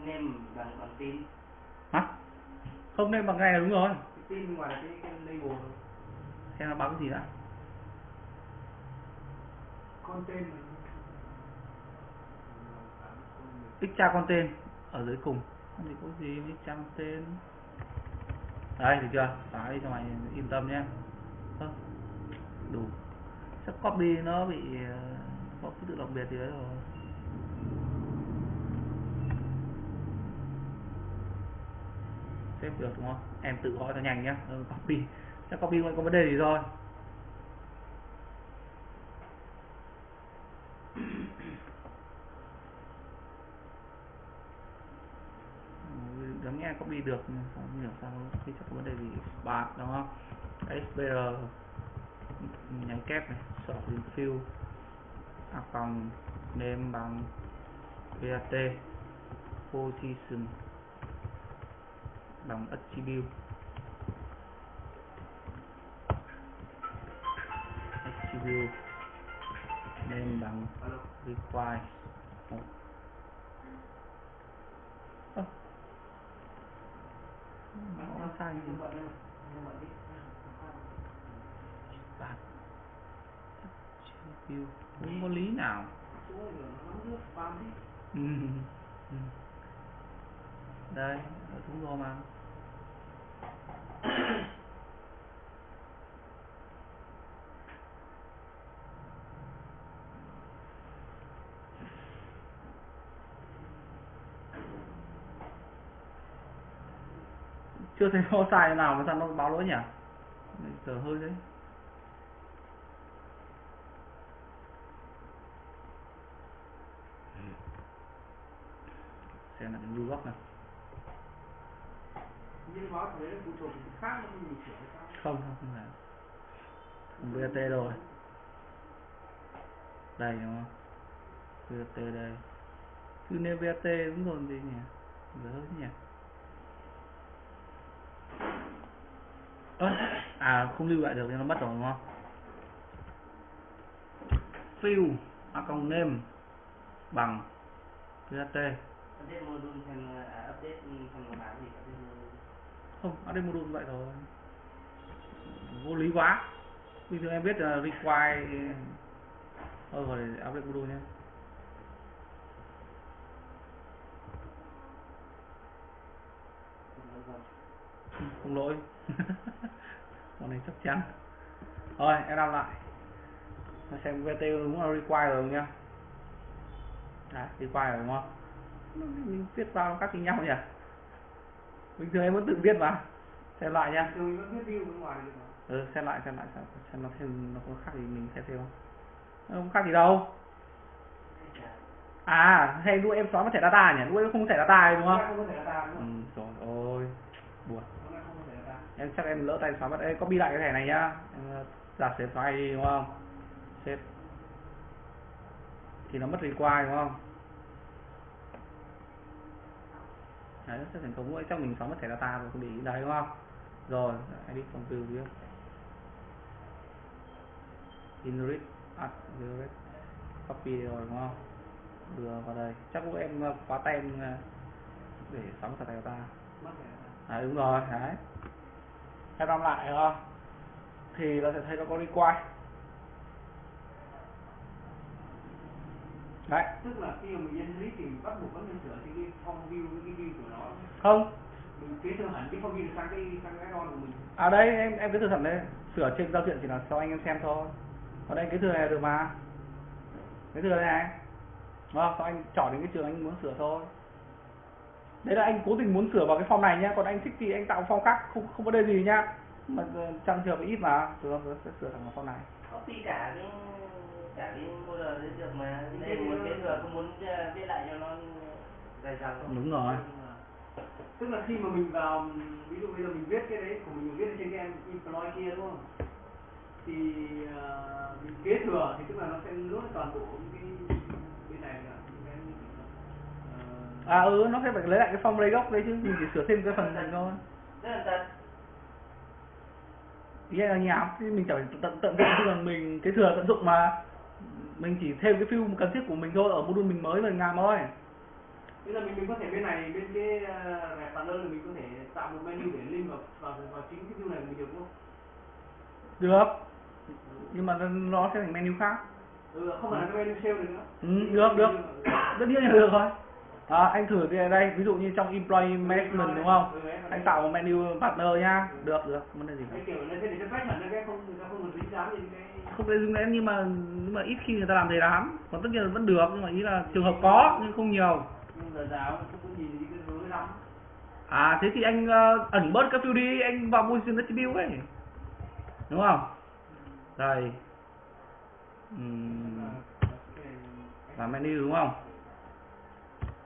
Speaker 3: Name bằng bằng tin
Speaker 1: hả không name bằng này là đúng rồi.
Speaker 2: Cái tin ngoài cái cái label
Speaker 1: xem nó báo cái gì đã.
Speaker 2: Content mà.
Speaker 1: extra content ở dưới cùng. Không thì có gì extra content đây được chưa? Xóa đi cho mày yên tâm nhé. Đủ. Chắc copy nó bị ờ, có cái tự đặc biệt gì đấy rồi xếp được đúng không? Em tự gọi cho nhanh nhá. Ừ, copy. Chắc copy không có vấn đề gì rồi. Ừ, đáng nghe copy được không hiểu sao khi chắc có vấn đề gì. Bạn đúng không? SBR nhánh kép này sort in fill à, phòng name bằng VAT position bằng attribute attribute nên bằng require một. Ơ. nó sai gì. Attribute không có lý nào. Ừ. ừ. đây đúng rồi mà chưa thấy nó sai nào mà sao nó báo lỗi nhỉ? Giờ hơi đấy. Xem là cái vlog này
Speaker 2: nhưng báo thế phụ thuộc khác nó không sửa hay sao
Speaker 1: không không không phải không VAT rồi. Đây, đúng không? VAT đây. Cứ nêu VAT đúng rồi gì nhỉ? Dở nhỉ? Ơ à không lưu lại được nên nó mất rồi, đúng không? Fill à, account name bằng VAT
Speaker 3: update module thành update thành một bản gì update
Speaker 1: không ở module vậy rồi. Vô lý quá. Bình thường em biết là require thôi rồi update module nhé. Không, lỗi. Con này chắc chắn. Rồi em làm lại. Nó xem VT đúng là require rồi nhá? Đấy require rồi đúng không? Mình viết vào các tính nhau nhỉ? Bình thường em vẫn tự viết mà. Xem lại nhá ừ xem lại xem lại xem, xem nó thêm nó có khác gì mình xem thêm không? Nó không khác gì đâu. À hay lúc em xóa mất thẻ data nhỉ? Lúc em không có thẻ data đúng không?
Speaker 2: Không có thể data đúng
Speaker 1: ừ
Speaker 2: không
Speaker 1: buồn.
Speaker 2: Không có thể data.
Speaker 1: Em chắc em lỡ tay xóa mất. Ê, copy lại cái thẻ này nhá. Em ờ, giả sử xóa ID đúng không? Xếp thì nó mất require đúng không đấy sẽ thành công. Trong mình xóa mất thẻ data rồi không bị đấy đúng không? Rồi ID from view view inrit add inrit. Copy rồi đúng không? Đưa vào đây. Chắc lúc em ờ, khóa tem ờ, để xóa mất thẻ data à đúng rồi đấy. Em đọc lại đúng không? Thì nó sẽ thấy nó có require đấy.
Speaker 2: Tức là khi mà mình nhân lý thì bắt buộc vẫn nên sửa thì cái form view với cái view của nó.
Speaker 1: Không.
Speaker 2: Mình kế thừa hẳn cái form view sang cái sang cái add-on của mình.
Speaker 1: À đây em em cứ thử thẩm đây sửa trên giao diện chỉ là cho anh em xem thôi. Ở đây cái thừa này được mà. Cái thừa đây này. Đúng không? Xong anh chọn đến cái trường anh muốn sửa thôi. Đấy là anh cố tình muốn sửa vào cái form này nhá. Còn anh thích thì anh tạo form khác. Không không vấn đề gì nhá. Mà ờ, trong trường ít mà. Không? Sẽ sửa thẳng vào form này.
Speaker 3: Copy cả cái cái model đấy được mà. Đây muốn kế thừa không muốn ờ, viết lại cho nó dài dòng
Speaker 1: đúng rồi.
Speaker 2: Tức là khi mà mình vào ví dụ bây giờ mình viết cái đấy của mình, viết ở trên cái em employee kia đúng không? Thì ờ, mình kế thừa thì tức là nó sẽ nuốt toàn bộ những cái bên này là ờ,
Speaker 1: à ừ nó sẽ phải lấy lại cái form lấy gốc đấy chứ mình chỉ sửa thêm cái phần này thôi.
Speaker 3: Rất là thật.
Speaker 1: Ý là như nào thì mình chẳng phải tận tận dụng chứ còn mình cái thừa tận dụng mà mình chỉ thêm cái field cần thiết của mình thôi ở module mình mới mình làm thôi.
Speaker 2: Bây giờ mình mình có thể bên này bên cái uh, rẹp panel mình có thể tạo một menu để link vào vào, vào chính cái view này mình được không?
Speaker 1: được. Nhưng mà nó sẽ thành menu khác.
Speaker 2: Ừ, không phải là cái menu sale được nữa.
Speaker 1: ừ, được được. Tất nhiên là được thôi à, anh thử cái đây ví dụ như trong employee management đúng không?
Speaker 2: Ừ,
Speaker 1: anh tạo một menu partner nhá được được. Vấn đề gì
Speaker 2: cái kiểu nó sẽ để cho tách hẳn ra cái không người ta không được dính dáng đến cái
Speaker 1: không thể dùng đến nhưng mà nhưng mà ít khi người ta làm thế lắm còn tất nhiên là vẫn được nhưng mà ý là trường hợp có nhưng không nhiều. À thế thì anh ờ, ẩn bớt các field đi anh vào position attribute ấy. Đúng không? Đây. Ừm, và menu đúng không?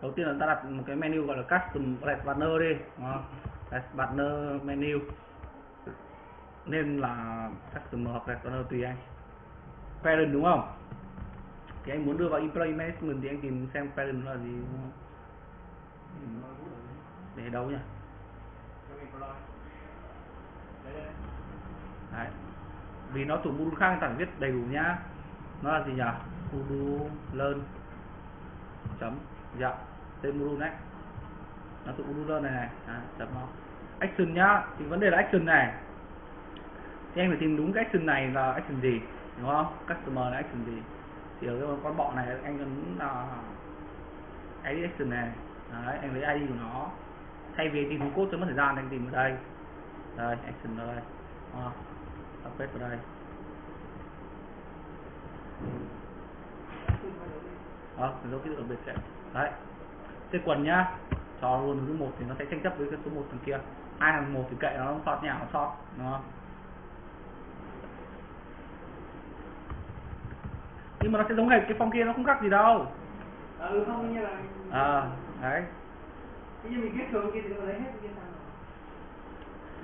Speaker 1: Đầu tiên là ta đặt một cái menu gọi là custom red banner đi đúng không? Banner menu. Nên là custom hoặc red banner tùy anh parent đúng không thì anh muốn đưa vào employee management thì anh tìm xem parent là gì đúng không? Để đâu nhỉ
Speaker 2: Đấy,
Speaker 1: Vì nó thuộc module khác tặng viết đầy đủ nhá. Nó là gì nhỉ? Module learn chấm dạ tên module đấy. Nó thuộc module learn này này, à, chấm nó. Action nhá, thì vấn đề là action này. Thì anh phải tìm đúng cái action này là action gì, đúng không? Customer là action gì. Thì ở cái con bọ này anh ấn là ID action này. Đấy, anh lấy ID của nó. Thay vì tìm code cho mất thời gian anh tìm ở đây. Đây, action ở đây. Đó update vào đây đó dấu ký tự đặc biệt sẽ đấy thế quần nhá cho luôn số một thì nó sẽ tranh chấp với cái số một thằng kia hai thằng một thì kệ nó sót nhà nó sót đúng không nhưng mà nó sẽ giống hệt cái phong kia nó không khác gì đâu.
Speaker 2: Ừ không như là
Speaker 1: à đấy.
Speaker 2: Ví dụ mình viết thường kia thì nó lấy hết cái sao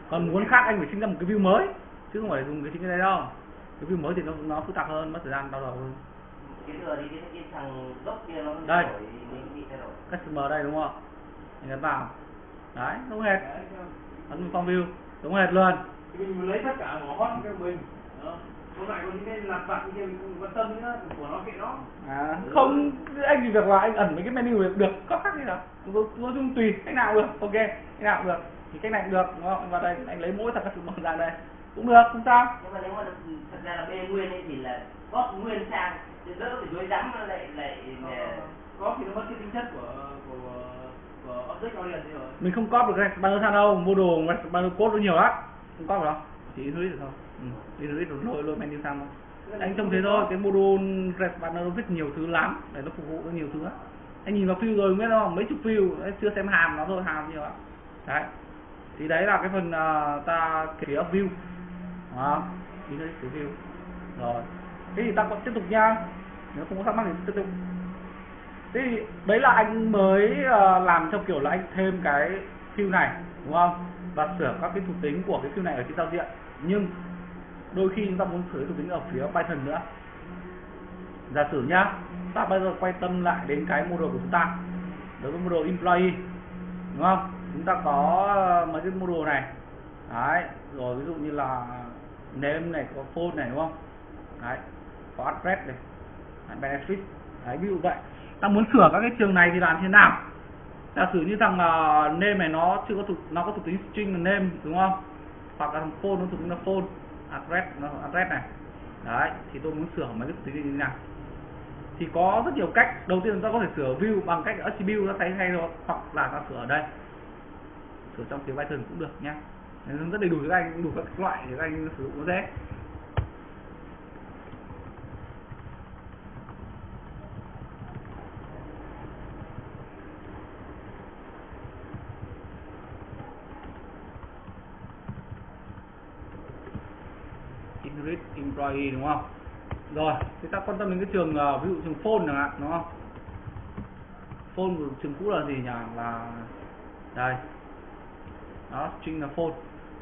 Speaker 1: còn muốn khác anh phải sinh ra một cái view mới chứ không phải dùng cái chính cái đấy đâu. Cái view mới thì nó nó phức tạp hơn mất thời gian đau đầu hơn. Đây. customer đây đúng không? Anh ấn vào. Đấy giống hệt. Ấn form view. Giống hệt luôn.
Speaker 2: Mình lấy tất cả ngõ hot cho mình còn lại có những cái lặt vặt kia mình không quan tâm nữa của nó kệ nó.
Speaker 1: À, không anh chỉ việc là anh ẩn mấy cái menu được được có khác gì đâu. Nói chung tùy cách nào cũng được ok cách nào cũng được. Thì cách này cũng được đúng không? Anh vào đây anh lấy mỗi thằng customer ra đây. Cũng được không sao.
Speaker 3: Nhưng mà nếu mà thật ra là bê nguyên ấy thì là góp nguyên sang thì đỡ phải dối rắm nó lại lại
Speaker 2: Có-
Speaker 3: lại-
Speaker 2: có khi nó mất cái tính chất của của của object orient thì rồi.
Speaker 1: Mình không copy được banner sang đâu model banner code nó nhiều lắm. Không copy đâu. Chỉ in được thôi ừ. in được lôi lôi menu sang thôi. Anh trông thế thôi cái module red banner nó viết nhiều thứ lắm để nó phục vụ cho nhiều thứ lắm. Anh nhìn vào field rồi biết không mấy chục đấy, chưa xem hàm nó thôi hàm nhiều lắm. Đấy. Thì đấy là cái phần uh, ta ở view. Đó đi đây cái view. Rồi. Thế thì ta còn tiếp tục nha. Nếu không có thắc mắc thì tiếp tục. Thế thì đấy là anh mới ờ, làm theo kiểu là anh thêm cái field này đúng không? Và sửa các cái thuộc tính của cái field này ở trên giao diện. Nhưng đôi khi chúng ta muốn sửa thuộc tính ở phía Python nữa. Giả sử nhá ta bây giờ quay tâm lại đến cái model của chúng ta. Đối với model employee đúng không? Chúng ta có mấy cái model này. Đấy rồi ví dụ như là name này có phone này đúng không? Đấy có address này đấy, benefit. Đấy ví dụ vậy. Ta muốn sửa các cái trường này thì làm thế nào? Giả sử như thằng uh, name này nó chưa có thuộc nó có thuộc tính string là name đúng không? Hoặc là thằng phone nó thuộc tính là phone address, nó address này. Đấy, thì tôi muốn sửa mấy cái tính như thế nào. Thì có rất nhiều cách. Đầu tiên chúng ta có thể sửa view bằng cách attribute, nó thay thay rồi hoặc là ta sửa ở đây. Sửa trong tiếng Python cũng được nhá. Nên rất đầy đủ các anh, đủ các loại để các anh sử dụng nó dễ. Inherit employee đúng không? Rồi, chúng ta quan tâm đến cái trường ờ, ví dụ trường phone chẳng hạn đúng không? Phone của trường cũ là gì nhỉ? Là đây. Đó, string là phone.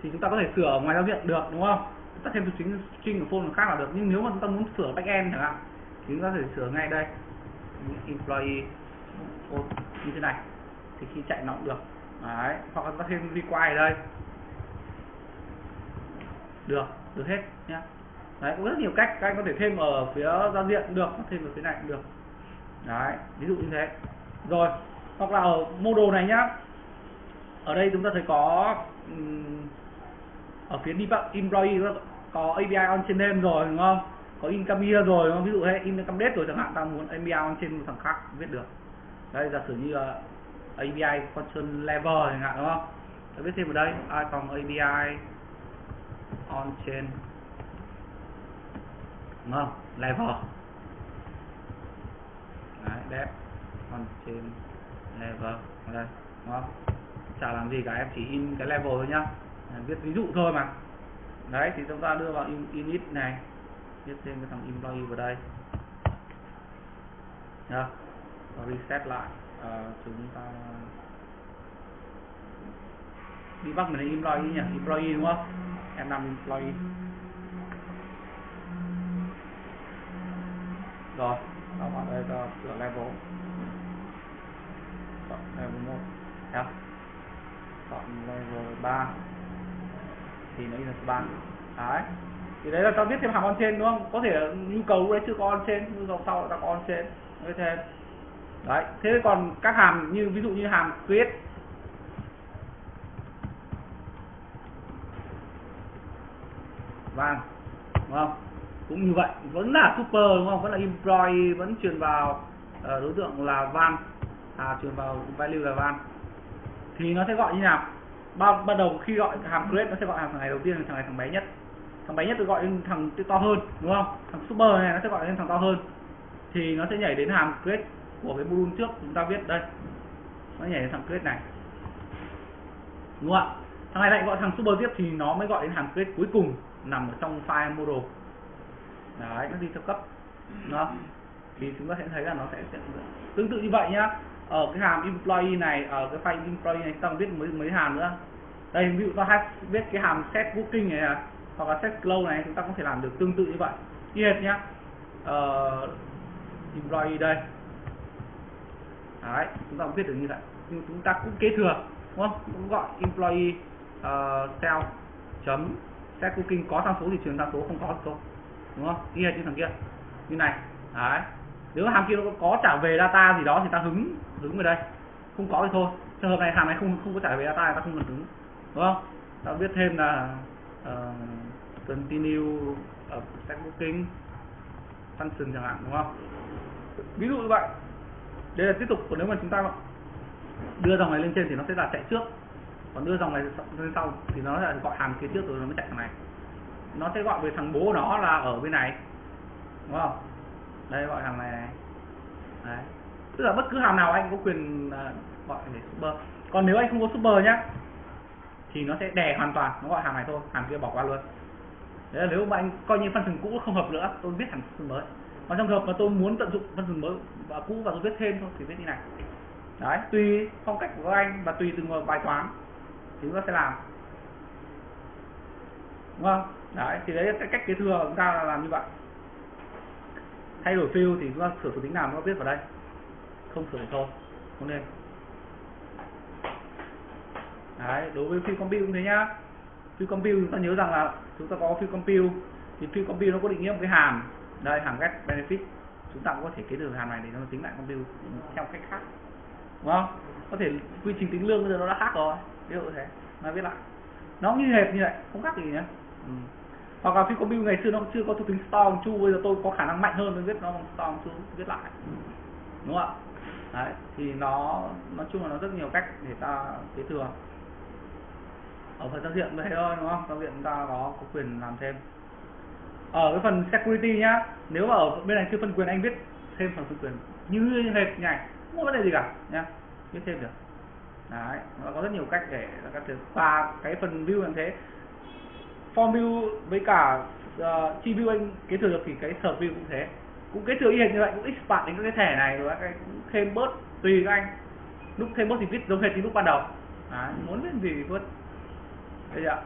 Speaker 1: Thì chúng ta có thể sửa ở ngoài giao diện được đúng không? Chúng ta thêm thuộc tính string của phone khác là được, nhưng nếu mà chúng ta muốn sửa backend chẳng hạn thì chúng ta có thể sửa ngay đây. Employee phone như thế này. Thì khi chạy nó cũng được. Đấy, hoặc là chúng ta thêm require đây được được hết nhé đấy có rất nhiều cách các anh có thể thêm ở phía giao diện cũng được thêm ở phía này cũng được. Đấy ví dụ như thế. Rồi hoặc là ở model này nhá. Ở đây chúng ta thấy có um, ở phía debug employee có API on trên name rồi đúng không? Có income year rồi đúng không? ví dụ hay income date rồi chẳng hạn ta muốn API on trên một thằng khác viết được. Đây giả sử như ờ, là API function level chẳng hạn đúng không? Ta viết thêm ở đây ai phòng API on chain đúng không? Level. Đấy depth on chain level. Đây đúng không? Chả làm gì cả em chỉ in cái level thôi nhá. Viết ví dụ thôi mà. Đấy thì chúng ta đưa vào in, init này. Viết thêm cái thằng employee vào đây. Nhá. Và reset lại. À, chúng ta đi bắt mình là employee nhỉ? Employee đúng không? Em employee. Rồi đó vào đây ta sửa level. Chọn level một, nhá. Chọn level 3 thì nó in là ba. Đấy. Thì đấy là ta viết thêm hàm on trên đúng không? Có thể nhu cầu đấy chưa có on trên nhu cầu sau ta có on trên thêm đấy thế còn các hàm như ví dụ như hàm create vang đúng không? Cũng như vậy vẫn là super đúng không? Vẫn là employee vẫn truyền vào uh, đối tượng là van à truyền vào value là van thì nó sẽ gọi như nào? Ban ban đầu khi gọi hàm create nó sẽ gọi hàm thằng này đầu tiên là thằng này thằng bé nhất. Thằng bé nhất được gọi lên thằng to hơn đúng không? Thằng super này nó sẽ gọi lên thằng to hơn. Thì nó sẽ nhảy đến hàm create của cái module trước chúng ta viết đây. Nó nhảy đến thằng create này. Đúng không ạ? Thằng này lại gọi thằng super tiếp thì nó mới gọi đến hàm create cuối cùng nằm ở trong file model đấy nó đi theo cấp đó thì chúng ta sẽ thấy là nó sẽ, sẽ tương tự như vậy nhá. Ở cái hàm employee này ở cái file employee này ta viết mấy mấy hàm nữa. Đây ví dụ ta hay viết cái hàm set booking này à, hoặc là set close này chúng ta có thể làm được tương tự như vậy. Như hệt nhá. Uh, employee đây. Đấy chúng ta cũng viết được như vậy. Nhưng chúng ta cũng kế thừa đúng không? Cũng gọi employee uh, cell chấm set cooking có tham số thì truyền tham số không có thì thôi. Đúng không? Như này như thằng kia. Như này. Đấy. Nếu hàm kia nó có trả về data gì đó thì ta hứng hứng về đây. Không có thì thôi. Trường hợp này hàm này không không có trả về data ta không cần hứng. Đúng không? Ta viết thêm là uh, continue ờ, ở set booking function chẳng hạn đúng không? Ví dụ như vậy. Đây là tiếp tục còn nếu mà chúng ta đưa dòng này lên trên thì nó sẽ là chạy trước còn đưa dòng này lên sau thì nó sẽ gọi hàm kia trước rồi nó mới chạy thằng này. Nó sẽ gọi về thằng bố nó là ở bên này. Đúng không? Đây, gọi hàng này này. Đấy. Tức là bất cứ hàm nào anh có quyền à, gọi để super. Còn nếu anh không có super nhá, thì nó sẽ đè hoàn toàn, nó gọi hàm này thôi hàm kia bỏ qua luôn. Đấy là nếu mà anh coi như function cũ không hợp nữa, tôi viết hàm phần mới. Còn trong trường hợp mà tôi muốn tận dụng function mới và cũ và tôi viết thêm thôi, thì viết như này. Đấy, tùy phong cách của anh và tùy từng bài toán thì chúng ta sẽ làm. Đúng không? Đấy, thì đấy là cái cách kế thừa chúng ta là làm như vậy. Thay đổi field thì chúng ta sửa thuộc tính nào nó viết vào đây? Không sửa thôi. Không nên. Đấy, đối với field compute cũng thế nhá. Field compute chúng ta nhớ rằng là chúng ta có field compute, thì field compute nó có định nghĩa một cái hàm. Đây, hàm get benefit. Chúng ta cũng có thể kế thừa hàm này để nó tính lại compute theo cách khác. Đúng không? Có thể quy trình tính lương bây giờ nó đã khác rồi ví dụ thế. Nó viết lại. Nó như hệt như vậy không khác gì nhé ừ. hoặc là computer ngày xưa nó chưa có thuộc tính store chu bây giờ tôi có khả năng mạnh hơn tôi viết nó bằng store chu viết lại. Đúng không ạ? Đấy thì nó nói chung là nó rất nhiều cách để ta kế thừa. Ở phần giao diện vậy thôi đúng không? Giao diện ta có có quyền làm thêm. Ở cái phần security nhá nếu mà ở bên này chưa phân quyền anh viết thêm phần phân quyền. Như hệt nhảy không có vấn đề gì cả nhá. Viết thêm được đấy nó có rất nhiều cách để các thứ và cái phần view như thế form view với cả uh, chi view anh kế thừa được thì cái serve view cũng thế cũng kế thừa y hệt như vậy cũng expand đến các cái thẻ này rồi cái cũng thêm bớt tùy các anh lúc thêm bớt thì viết giống hệt như lúc ban đầu đấy, muốn viết gì thì viết bây ạ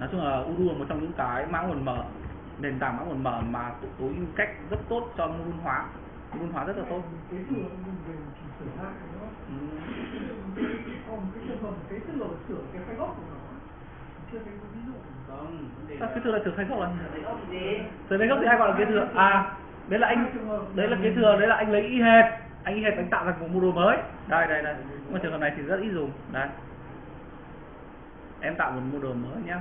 Speaker 1: nói chung là Udu là một trong những cái mã nguồn mở nền tảng mã nguồn mở mà tối ưu cách rất tốt cho môn hóa môn hóa rất là tốt
Speaker 4: cái thừa mình về chỉ sửa lại nó còn cái tức là sửa cái file gốc của nó. Chưa thấy có ví dụ.
Speaker 2: Không
Speaker 1: sao kế thừa là sửa khai gốc là sửa khai gốc thì ai gọi là kế thừa à đấy là anh đấy là kế thừa đấy là anh lấy y hệt. Anh y hệt anh tạo ra một module mới. Đây đây đây. Nhưng mà trường hợp này thì rất ít dùng. Đây. Em tạo một module mới nhá.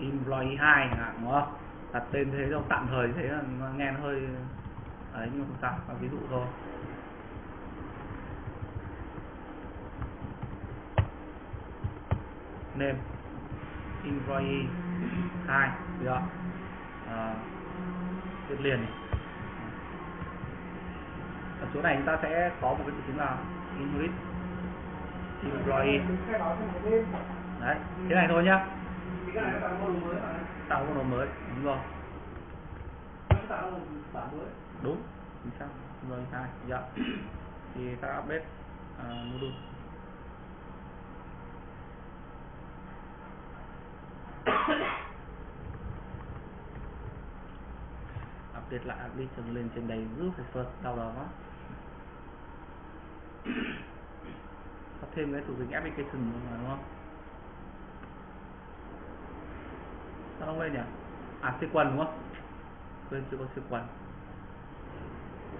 Speaker 1: Employee 2 chẳng hạn đúng không? Đặt tên thế đâu tạm thời thế là nghe nó hơi ấy nhưng mà không sao ví dụ thôi name. Employee 2 được. Ờ, Chưa à, viết liền này. ở chỗ này chúng ta sẽ có một cái từ chính là inherit employee. Đấy thế này thôi nhá.
Speaker 2: Tạo một module mới.
Speaker 1: Đúng rồi. Đúng chính xác. Rồi hai dạ thì ta update uh, module. update lại application lên trên đây giúp phải first đau đầu quá. Có thêm cái thủ tính application mà đúng không? Sao không lên nhỉ? À sequence đúng không? Quên chưa có sequence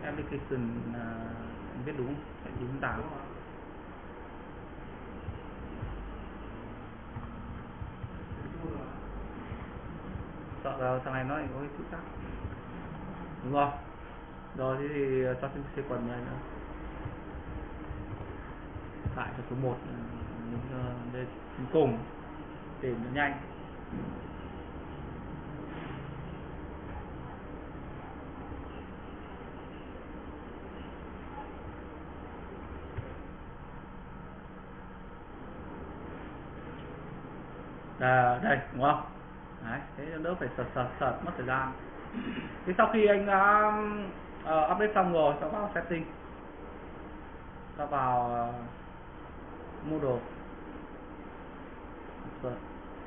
Speaker 1: application uh, biết đúng phải đúng tám sợ là thằng này nó có cái chữ khác. Đúng không? Rồi thì ờ, cho thêm C quần này nữa. Lại cho số 1 ờ, ờ, đây cuối cùng để nó nhanh. À, đây đúng không? Đấy thế nó đỡ phải sợt sợt sợt mất thời gian. Thì sau khi anh đã uh, update xong rồi ta vào setting ta vào ờ, uh, model Insert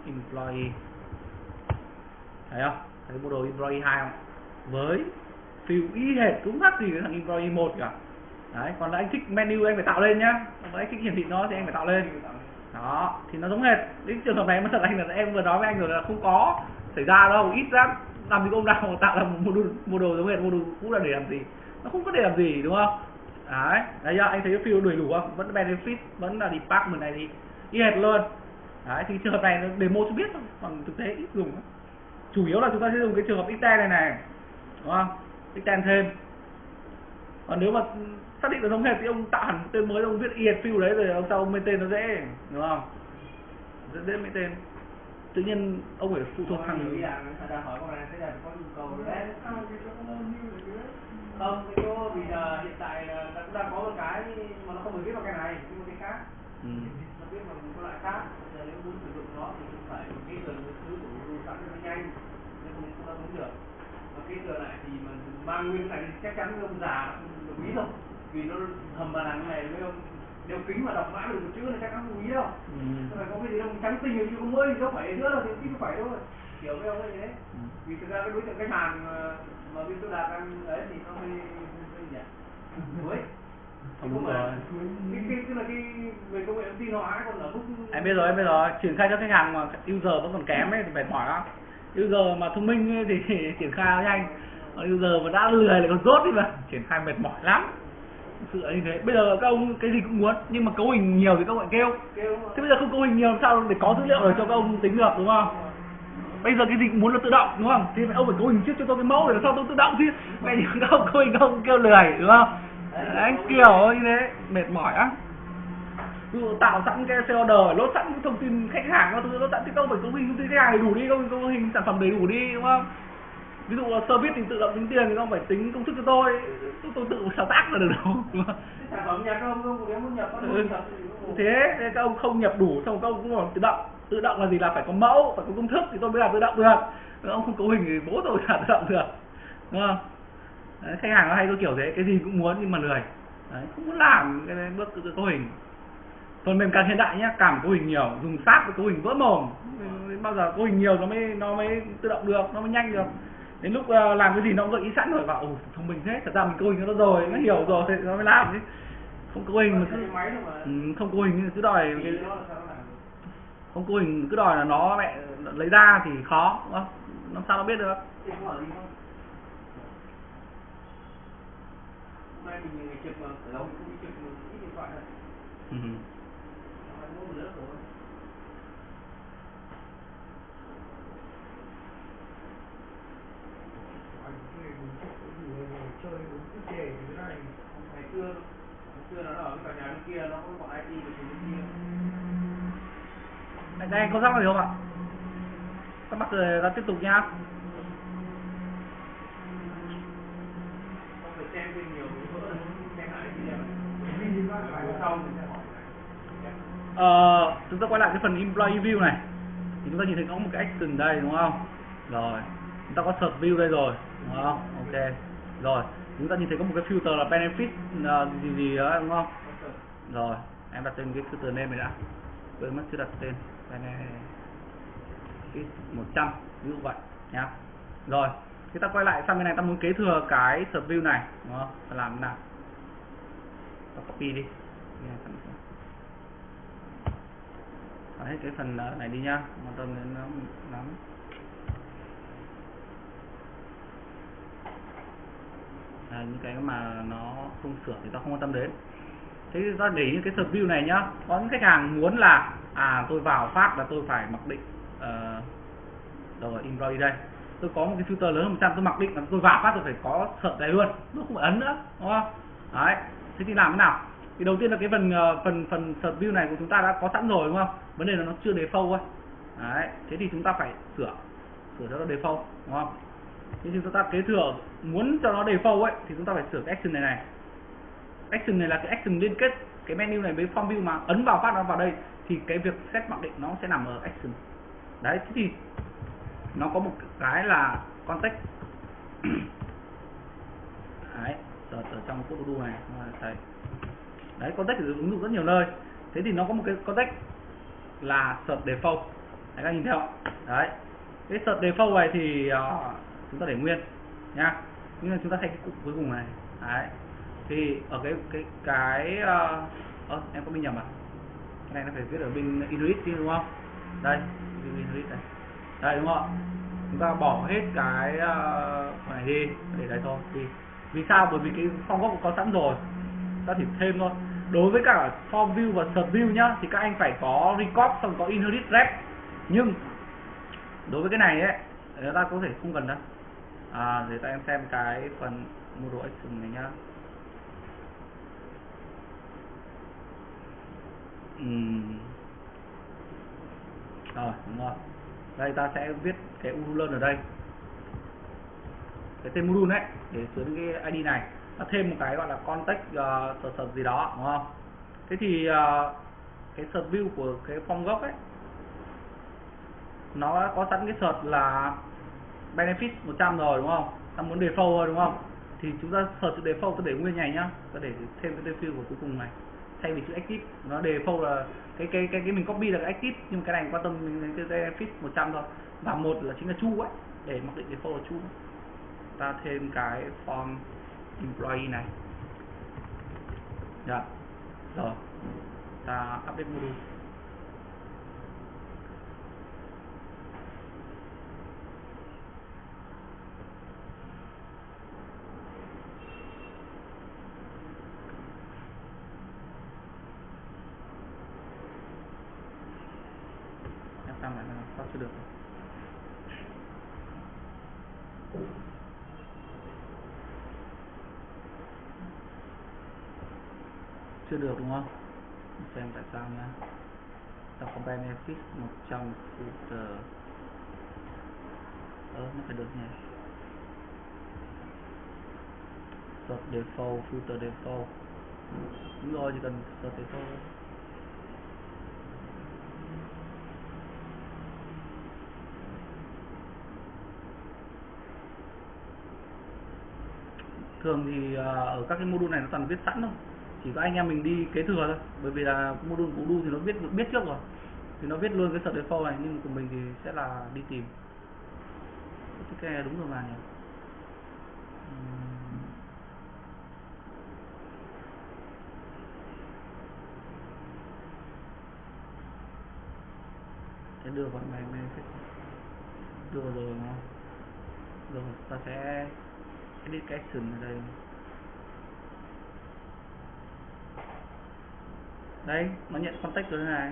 Speaker 1: employee. Thấy không? Thấy model employee 2 không? Với phiêu y hệt cũng khác gì với thằng employee 1 cả đấy còn là anh thích menu anh phải tạo lên nhá. Còn anh thích hiển thị nó thì anh phải tạo lên đó, thì nó giống hệt đến trường hợp này mà thật anh là em vừa nói với anh rồi là không có xảy ra đâu, ít lắm. Làm gì ông nào tạo ra một module đồ giống hệt module cũ là để làm gì? Nó không có để làm gì, đúng không? Đấy đấy giờ anh thấy cái field đầy đủ không? Vẫn benefit, vẫn là department này thì y hệt luôn. Đấy, thì trường hợp này nó demo cho biết thôi, còn thực tế ít dùng chủ yếu là chúng ta sẽ dùng cái trường hợp extend này này, đúng không? Extend thêm. Còn nếu mà xác định là giống hệt thì ông tạo hẳn tên mới ông viết field đấy rồi ông sau ông lên tên nó dễ đúng không? Dễ dễ mấy tên tự nhiên ông phải phụ thuộc thằng
Speaker 2: là là
Speaker 4: chứ
Speaker 2: không cái chỗ vì giờ hiện tại là ta cũng đang có một cái mà nó không phải viết vào cái này nhưng mà cái khác.
Speaker 1: Ừ.
Speaker 2: nó viết vào một cái loại khác. Giờ nếu muốn sử dụng nó thì cũng phải thừa một thứ của đồ sẵn nó nhanh. Nên không không đáp ứng được. Và ký thừa lại thì mà mang nguyên cái này chắc chắn ông già không đồng ý đâu vì nó hầm bàn hàng này với ông đeo kính mà đọc mã được một chữ là chắc chắn không ý đâu.
Speaker 1: Ừ.
Speaker 2: nó phải có cái gì đâu trắng tinh chứ không mới đâu phải nữa đâu thì phải thôi hiểu với ông ấy thế.
Speaker 1: Ừ.
Speaker 2: vì thực ra cái đối tượng khách hàng mà, mà bên tôi đạt đang ấy thì nó hơi hơi nhỉ? Mới.
Speaker 1: Không rồi.
Speaker 2: cái cái tức là cái về công nghệ thông tin hóa còn ở mức
Speaker 1: em biết rồi em biết rồi. Triển khai cho khách hàng mà user vẫn còn kém ấy thì mệt mỏi lắm. User mà thông minh ấy thì triển khai nó nhanh. Còn user mà đã lười lại còn rốt đi mà. Triển khai mệt mỏi lắm sự là như thế. Bây giờ các ông cái gì cũng muốn nhưng mà cấu hình nhiều thì các ông lại kêu thế bây giờ không cấu hình nhiều làm sao để có dữ liệu để cho các ông tính được đúng không? Bây giờ cái gì cũng muốn là tự động đúng không? Thì ông phải cấu hình trước cho tôi cái mẫu để làm sao tôi tự động chứ? Mẹ nhìn các ông cấu hình các ông kêu lười đúng không? Đấy kiểu như thế. Mệt mỏi á. Dụ tạo sẵn cái xe order lốt sẵn thông tin khách hàng các thứ lốt sẵn thì không phải cấu hình thông tin khách hàng đầy đủ đi không cấu hình sản phẩm đầy đủ đi đúng không ví dụ là service thì tự động tính tiền thì không phải tính công thức cho tôi. Tôi, tôi tự sáng tác là được đâu.
Speaker 2: Sản phẩm nhập không không nếu muốn nhập có được
Speaker 1: thế thế các ông không nhập đủ xong các ông cũng còn tự động. Tự động là gì? Là phải có mẫu phải có công thức thì tôi mới làm tự động được. Nếu ông không cấu hình thì bố tôi làm tự động được. Đúng không? Đấy, khách hàng nó hay có kiểu thế cái gì cũng muốn nhưng mà lười. Đấy, không muốn làm cái bước tự cấu hình. Phần mềm càng hiện đại nhá càng cấu hình nhiều dùng sát với cấu hình vỡ mồm. Bao giờ cấu hình nhiều nó mới nó mới tự động được nó mới nhanh được đến lúc ờ, làm cái gì nó cũng gợi ý sẵn rồi bảo thông minh thế thật ra mình cấu hình nó rồi nó hiểu rồi thì nó mới làm chứ. Không cấu hình mà cứ ừ, không cấu hình cứ đòi cái không cấu hình cứ đòi là nó mẹ lấy ra thì khó đúng không? Làm sao nó biết được?
Speaker 2: Thì không hỏi gì không hôm nay mình ngày trực mà ở đâu mình không đi trực mình ít điện thoại thôi
Speaker 1: ừ.
Speaker 2: Hôm nay mua một lớp rồi
Speaker 4: anh cái đúng chắc cái gì chơi đúng cái chè như thế này.
Speaker 2: Ngày xưa ngày xưa nó ở cái tòa nhà bên kia nó có bọn IT của bên kia.
Speaker 1: Đây, đây có rắc gì không ạ? Các bác rồi ta tiếp tục nhá.
Speaker 2: Không phải xem thêm nhiều cái xem lại cái sau mình sẽ hỏi
Speaker 1: ờ, chúng ta quay lại cái phần employee view này. Thì chúng ta nhìn thấy có một cái action đây đúng không? Rồi chúng ta có search view đây rồi đúng không? Ok rồi chúng ta nhìn thấy có một cái filter là benefit uh, gì gì đó đúng không? Rồi em đặt tên cái filter name này đã. Quên mất chưa đặt tên. Benefit 100 ví dụ vậy nhá. Rồi thì ta quay lại sang bên này ta muốn kế thừa cái search view này đúng không? Ta làm thế nào? Ta copy đi. Đấy, hết cái phần này đi nhá. Mà tôi đến nó lắm. À, những cái mà nó không sửa thì ta không quan tâm đến. Thế ta để ý cái view này nhá. Có những khách hàng muốn là à tôi vào phát là tôi phải mặc định ờ, rồi employee đây. Tôi có một cái filter lớn hơn 100 tôi mặc định là tôi vào phát tôi phải có sợ này luôn nó không phải ấn nữa đúng không? Đấy thế thì làm thế nào? Thì đầu tiên là cái phần ờ, phần phần search view này của chúng ta đã có sẵn rồi đúng không? Vấn đề là nó chưa default thôi đấy thế thì chúng ta phải sửa sửa cho nó default đúng không? Thế thì chúng ta kế thừa muốn cho nó default ấy thì chúng ta phải sửa cái action này này. Action này là cái action liên kết cái menu này với form view mà ấn vào phát nó vào đây thì cái việc set mặc định nó sẽ nằm ở action. Đấy thế thì nó có một cái là context. Đấy search ở trong code to này thầy. Đấy context thì ứng dụng rất nhiều nơi. Thế thì nó có một cái context là search default. Đấy các nhìn thấy không đấy cái search default này thì uh, chúng ta để nguyên nhá nhưng mà chúng ta thay cái cụm cuối cùng này. Đấy. Thì ở cái cái cái uh, uh, em có bị nhầm à? Cái này nó phải viết ở bên inuit chứ đúng không? Đây bên Inuit đây đây đúng không chúng ta bỏ hết cái uh, này đi để đấy thôi. Đi vì sao? Bởi vì cái form gốc có sẵn rồi. Ta chỉ thêm thôi. Đối với cả form view và sub view nhá thì các anh phải có record xong có inherit rep. Nhưng đối với cái này ấy chúng ta có thể không cần đâu à, để ta em xem cái phần model action này nhá. Uhm. rồi đúng rồi. Đây ta sẽ viết cái URL ở đây. Cái tên module đấy để chứa cái ID này. Ta thêm một cái gọi là context ờ, uh, search gì đó đúng không? Thế thì uh, cái search view của cái form gốc ấy nó có sẵn cái search là benefit 100 rồi, đúng không? Ta muốn default thôi, đúng không? Thì chúng ta search default ta để nguyên này nhá. Ta để thêm cái default của cuối cùng này. Thay vì chữ active, nó default là cái cái cái cái mình copy là cái active, nhưng cái này quan tâm mình cái benefit 100 thôi. Và một là chính là chu ấy, để mặc định default là chu. Ta thêm cái form employee này. Dạ. Rồi. Ta update module em sang lại là sao chưa được? Chưa được đúng không? Xem tại sao nha ta có benefit 100 footer ơ nó phải được nhỉ? Search default, filter default. Đúng rồi, chỉ cần search default thường thì à, ở các cái module này nó toàn viết sẵn thôi. Chỉ có anh em mình đi kế thừa thôi. Bởi vì là module của đu thì nó biết biết trước rồi. Thì nó viết luôn cái sợ default này, nhưng của mình thì sẽ là đi tìm. Cái này đúng rồi mà nhỉ? Sẽ đưa vào này này đưa rồi nó rồi, ta sẽ click action ở đây đấy nó nhận contact rồi này.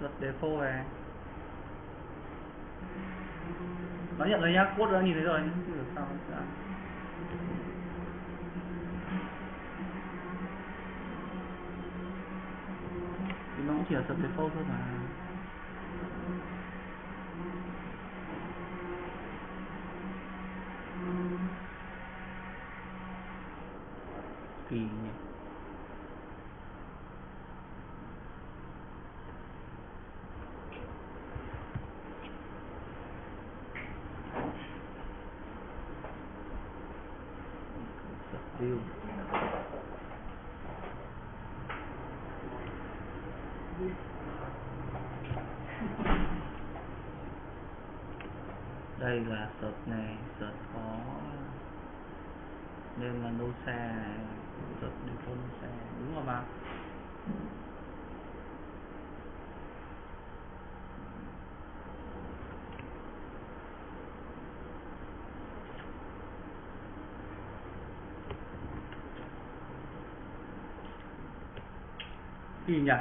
Speaker 1: Luật default này. Nó nhận rồi nhá, code đã nhìn thấy rồi. Được sao đã. thì nó cũng chỉ là giật default thôi mà. Kỳ nhỉ view đây là search này search có nên là no xe này search default no xe đúng rồi mà kỳ nhỉ?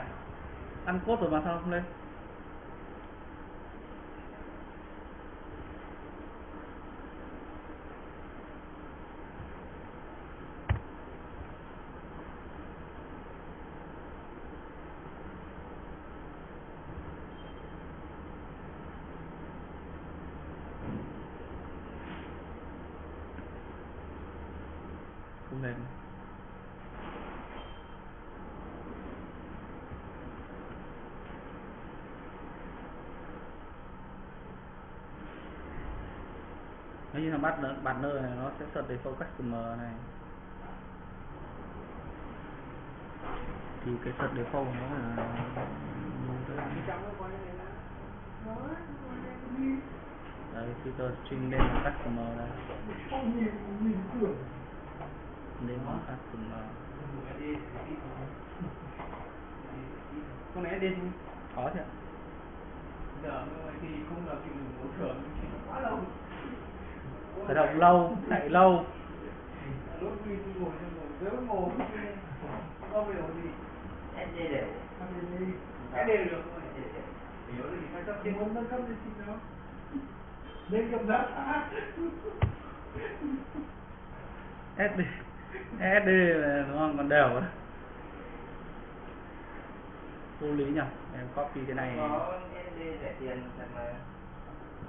Speaker 1: Ăn cốt rồi mà sao không lên không lên là partner, partner này nó sẽ search default customer này. Thì cái search default nó là đấy filter string name là customer
Speaker 4: cửa
Speaker 1: name là customer
Speaker 2: con này đi
Speaker 1: có chứ.
Speaker 2: Giờ thì không là chịu một thưởng quá lâu
Speaker 1: khởi động lâu chạy lâu.
Speaker 3: SD
Speaker 4: đó
Speaker 1: SD SD là đúng không còn đều á vô lý nhỉ em copy cái này.
Speaker 3: Có SD rẻ tiền mà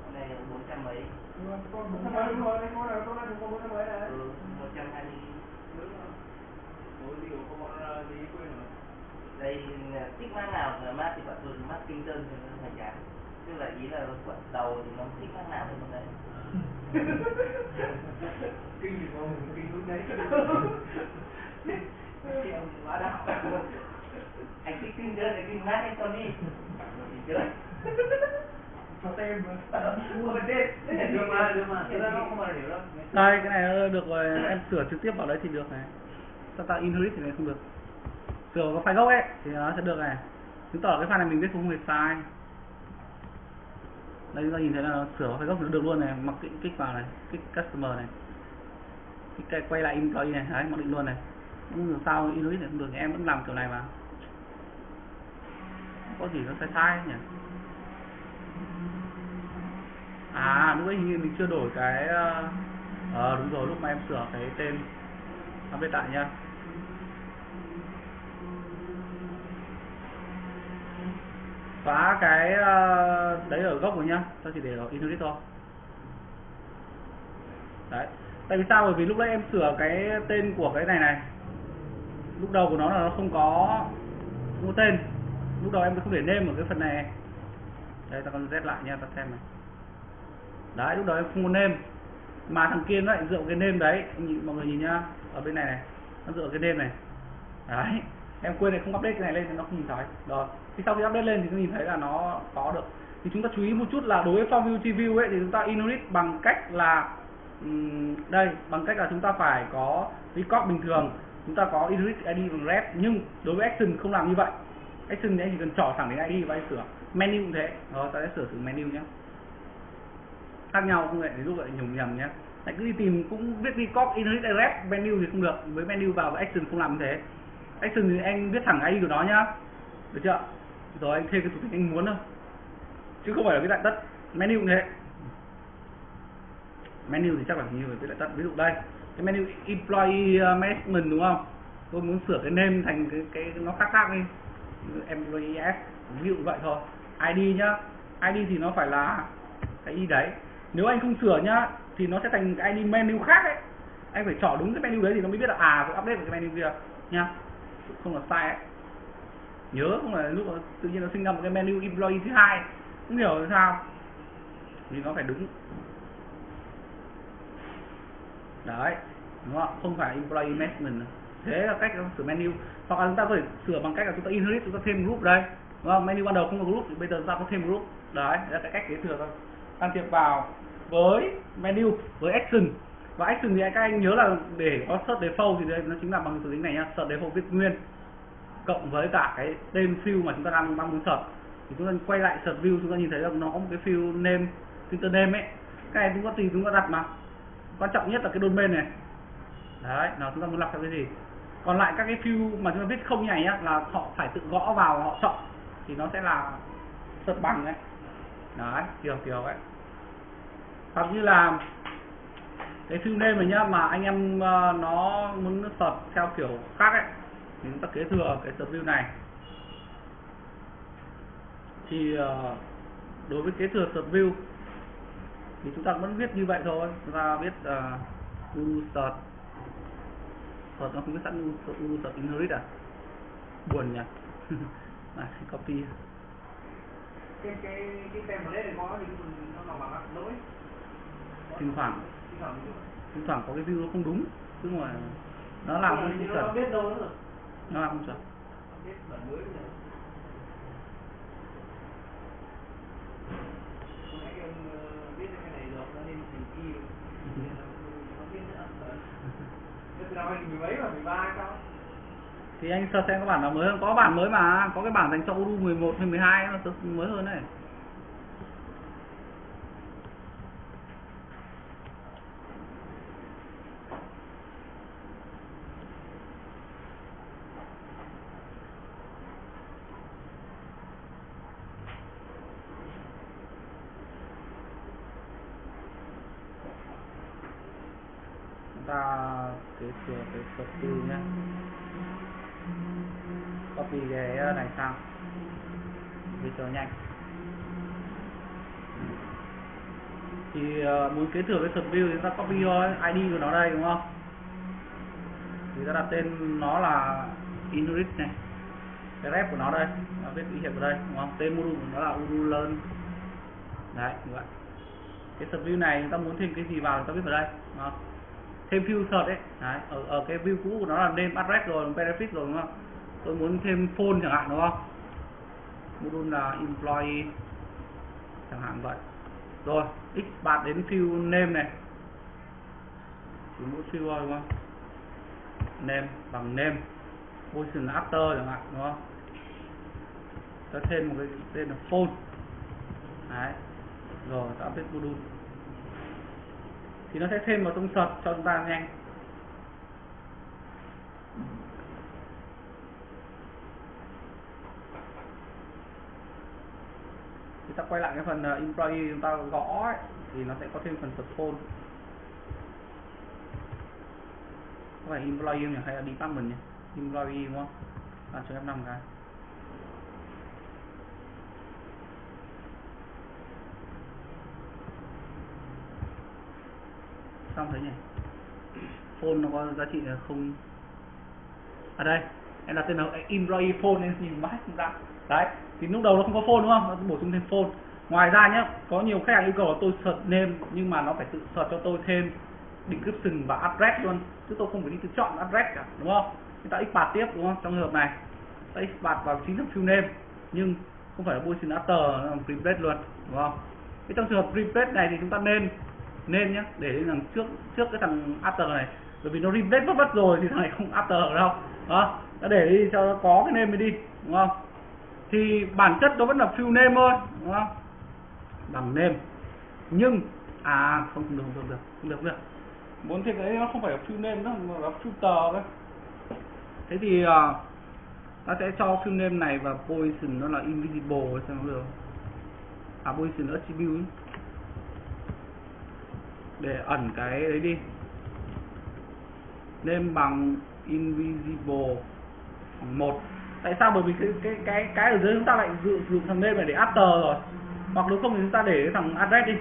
Speaker 3: con này bốn trăm mấy
Speaker 2: bốn trăm mấy đúng rồi con nào con nào có bốn trăm mấy này
Speaker 3: ừ một trăm hai mươi
Speaker 2: đúng ủa gì của con gì quên rồi
Speaker 3: đây thích mát nào là mát thì bạn tôi mát kinh tân thì nó phải giá. tức là ý là quận đầu thì nó thích mát nào thì nó đấy
Speaker 2: kinh thì con mình kinh lúc đấy Kiểu quá đau,
Speaker 3: anh thích kinh tân thì kinh mát anh cho đi chơi
Speaker 1: đây cái này được rồi, em sửa trực tiếp vào đấy thì được này. Sao ta inherit thì này không được. Sửa vào file gốc ấy, thì nó sẽ được này. Chứng tỏ cái file này mình viết không hề sai. Đây, chúng ta nhìn thấy là sửa vào file gốc thì nó được luôn này, mặc định kích vào này, kích customer này. Kích cái quay lại employee này, đấy, mặc định luôn này. Nhưng sao inherit này không được, em vẫn làm kiểu này mà. Có gì nó sai sai nhỉ à lúc ấy hình như mình chưa đổi cái ờ à, đúng rồi lúc mà em sửa cái tên update lại nha. Phá cái ờ, đấy ở gốc rồi nhá ta chỉ để ở inherit thôi. Đấy tại vì sao? Bởi vì lúc đấy em sửa cái tên của cái này này lúc đầu của nó là nó không có không có tên. Lúc đầu em không để name ở cái phần này. Đây ta con z lại nha ta xem này đấy lúc đó em không có nêm. Mà thằng kia nó lại dựa cái nêm đấy. Anh nhìn, mọi người nhìn nhá. Ở bên này này nó dựa cái nêm này. Đấy em quên này không update cái này lên thì nó không nhìn thấy. Rồi thì sau khi update lên thì nó nhìn thấy là nó có được. Thì chúng ta chú ý một chút là đối với form view view ấy thì chúng ta inherit bằng cách là đây bằng cách là chúng ta phải có record bình thường. Chúng ta có inherit id bằng ref nhưng đối với action không làm như vậy. Action thì anh chỉ cần trỏ thẳng đến id và anh sửa. Menu cũng thế. Rồi ta sẽ sửa thử menu nhé khác nhau, không lại ví dụ lại nhầm nhầm nhé. Lại cứ đi tìm cũng viết record inherit ref menu thì không được. Với menu vào và action không làm như thế. Action thì anh viết thẳng id của nó nhá. Được chưa? Rồi anh thêm cái thủ thích anh muốn thôi. Chứ không phải là cái lại tất. Menu như thế. Menu thì chắc là như cái viết lại tất. Ví dụ đây, cái menu employee uh, management đúng không? Tôi muốn sửa cái name thành cái cái nó khác khác đi. Employee s. Ví dụ vậy thôi. Id nhá. Id thì nó phải là cái y đấy? Nếu anh không sửa nhá thì nó sẽ thành cái id menu khác ấy. Anh phải chọn đúng cái menu đấy thì nó mới biết là à phải update vào cái menu kia nha. Không là sai ấy. Nhớ không là lúc đó, tự nhiên nó sinh ra một cái menu employee thứ hai. Không hiểu là sao. Vì nó phải đúng. Đấy đúng không không phải employee management thế là cách sửa menu. Hoặc là chúng ta có thể sửa bằng cách là chúng ta inherit chúng ta thêm group đây. Đúng không? Menu ban đầu không có group thì bây giờ chúng ta có thêm group. Đấy đấy là cái cách kế thừa thôi. Can thiệp vào với menu, với action. Và action thì các anh nhớ là để có search default thì đây nó chính là bằng từ tính này nhá, search default viết nguyên. Cộng với cả cái tên field mà chúng ta đang đang muốn search. Thì chúng ta quay lại search view, chúng ta nhìn thấy là nó có một cái field name, filter name ấy. Cái này chúng ta tùy chúng ta đặt mà. Quan trọng nhất là cái domain này. Đấy nào chúng ta muốn lọc theo cái gì? Còn lại các cái field mà chúng ta viết không nhảy này nhá, là họ phải tự gõ vào họ chọn. Thì nó sẽ là search bằng đấy. Đấy kiểu kiểu ấy hoặc như là cái phim đêm này nhá mà anh em ờ, nó muốn search theo kiểu khác ấy thì chúng ta kế thừa cái search view này. Thì ờ, đối với kế thừa search view thì chúng ta vẫn viết như vậy thôi. Chúng ta viết uh, u search search nó không biết sẵn u, u inherit à? Buồn nhỉ? À, copy.
Speaker 2: Cái cái cái template này có thì nó là bằng lỗi
Speaker 1: thỉnh thoảng
Speaker 2: thỉnh thoảng
Speaker 1: có cái view nó không đúng chứ mà nó làm không chuẩn.
Speaker 2: nó biết đâu nữa. Rồi
Speaker 1: nó làm không chuẩn.
Speaker 2: Ờ, biết cái này rồi nó nên chỉnh y rồi. Nên là nó biết nữa. Thế từ năm 2010 mà 13 sao
Speaker 1: thì anh sơ xem có bản nào mới không có bản mới mà có cái bản dành cho Udu 11 hay 12 nó mới hơn này chúng ta kế thừa cái thuật nhé copy cái này sang vì cho nhanh. Thì uh, muốn kế thừa cái thuật view thì chúng ta copy thôi id của nó đây đúng không? Thì ta đặt tên nó là inrit này. Cái rep của nó đây nó viết ý hiệp ở đây đúng không? Tên module của nó là urulern đấy như vậy. Cái thuật view này chúng ta muốn thêm cái gì vào chúng ta viết vào đây đúng không? Thêm view search ấy. Đấy, ở, ở cái view cũ của nó là name address rồi benefit rồi đúng không? Tôi muốn thêm phone chẳng hạn đúng không? Module là employee chẳng hạn vậy. Rồi x bạn đến field name này. Chỉ mỗi field thôi đúng không? Name bằng name position after chẳng hạn đúng không? Ta thêm một cái tên là phone. Đấy rồi ta update module thì nó sẽ thêm vào trong search cho chúng ta nhanh. Chúng ta quay lại cái phần uh, employee chúng ta gõ ấy, thì nó sẽ có thêm phần search phone. Có phải employee nhỉ? Hay là department nhỉ? Employee đúng không? À cho F5 cái. Xong thế nhỉ? Phone nó có giá trị là không? Ở đây, em đặt tên là employee phone nên nhìn mãi không ra. Đấy, thì lúc đầu nó không có phone đúng không? Nó bổ sung thêm phone. Ngoài ra nhé có nhiều khách hàng yêu cầu tôi search name, nhưng mà nó phải tự search cho tôi thêm description và address luôn. Chứ tôi không phải đi tự chọn address cả, đúng không? Chúng ta export tiếp, đúng không? Trong trường hợp này, ta export vào chính thức field name, nhưng không phải là boolean after nó là luôn, đúng không? Cái trong trường hợp prepaid này thì chúng ta nên nên nhé để rằng trước trước cái thằng after này. Bởi vì nó replace vất vất rồi thì thằng này không after đâu. Đó đã để đi cho nó có cái name mới đi đúng không? Thì bản chất nó vẫn là field name thôi đúng không? Bằng name. Nhưng à không được không được không được không được. Muốn thêm cái nó không phải là field name nữa mà là filter đấy thế thì uh, ta sẽ cho field name này và position nó là invisible xem nó được à position attribute để ẩn cái đấy đi. Nên bằng invisible bằng một. Tại sao? Bởi vì cái cái cái cái ở dưới chúng ta lại dự dụng thằng name này để after rồi. Hoặc nếu không thì chúng ta để cái thằng address đi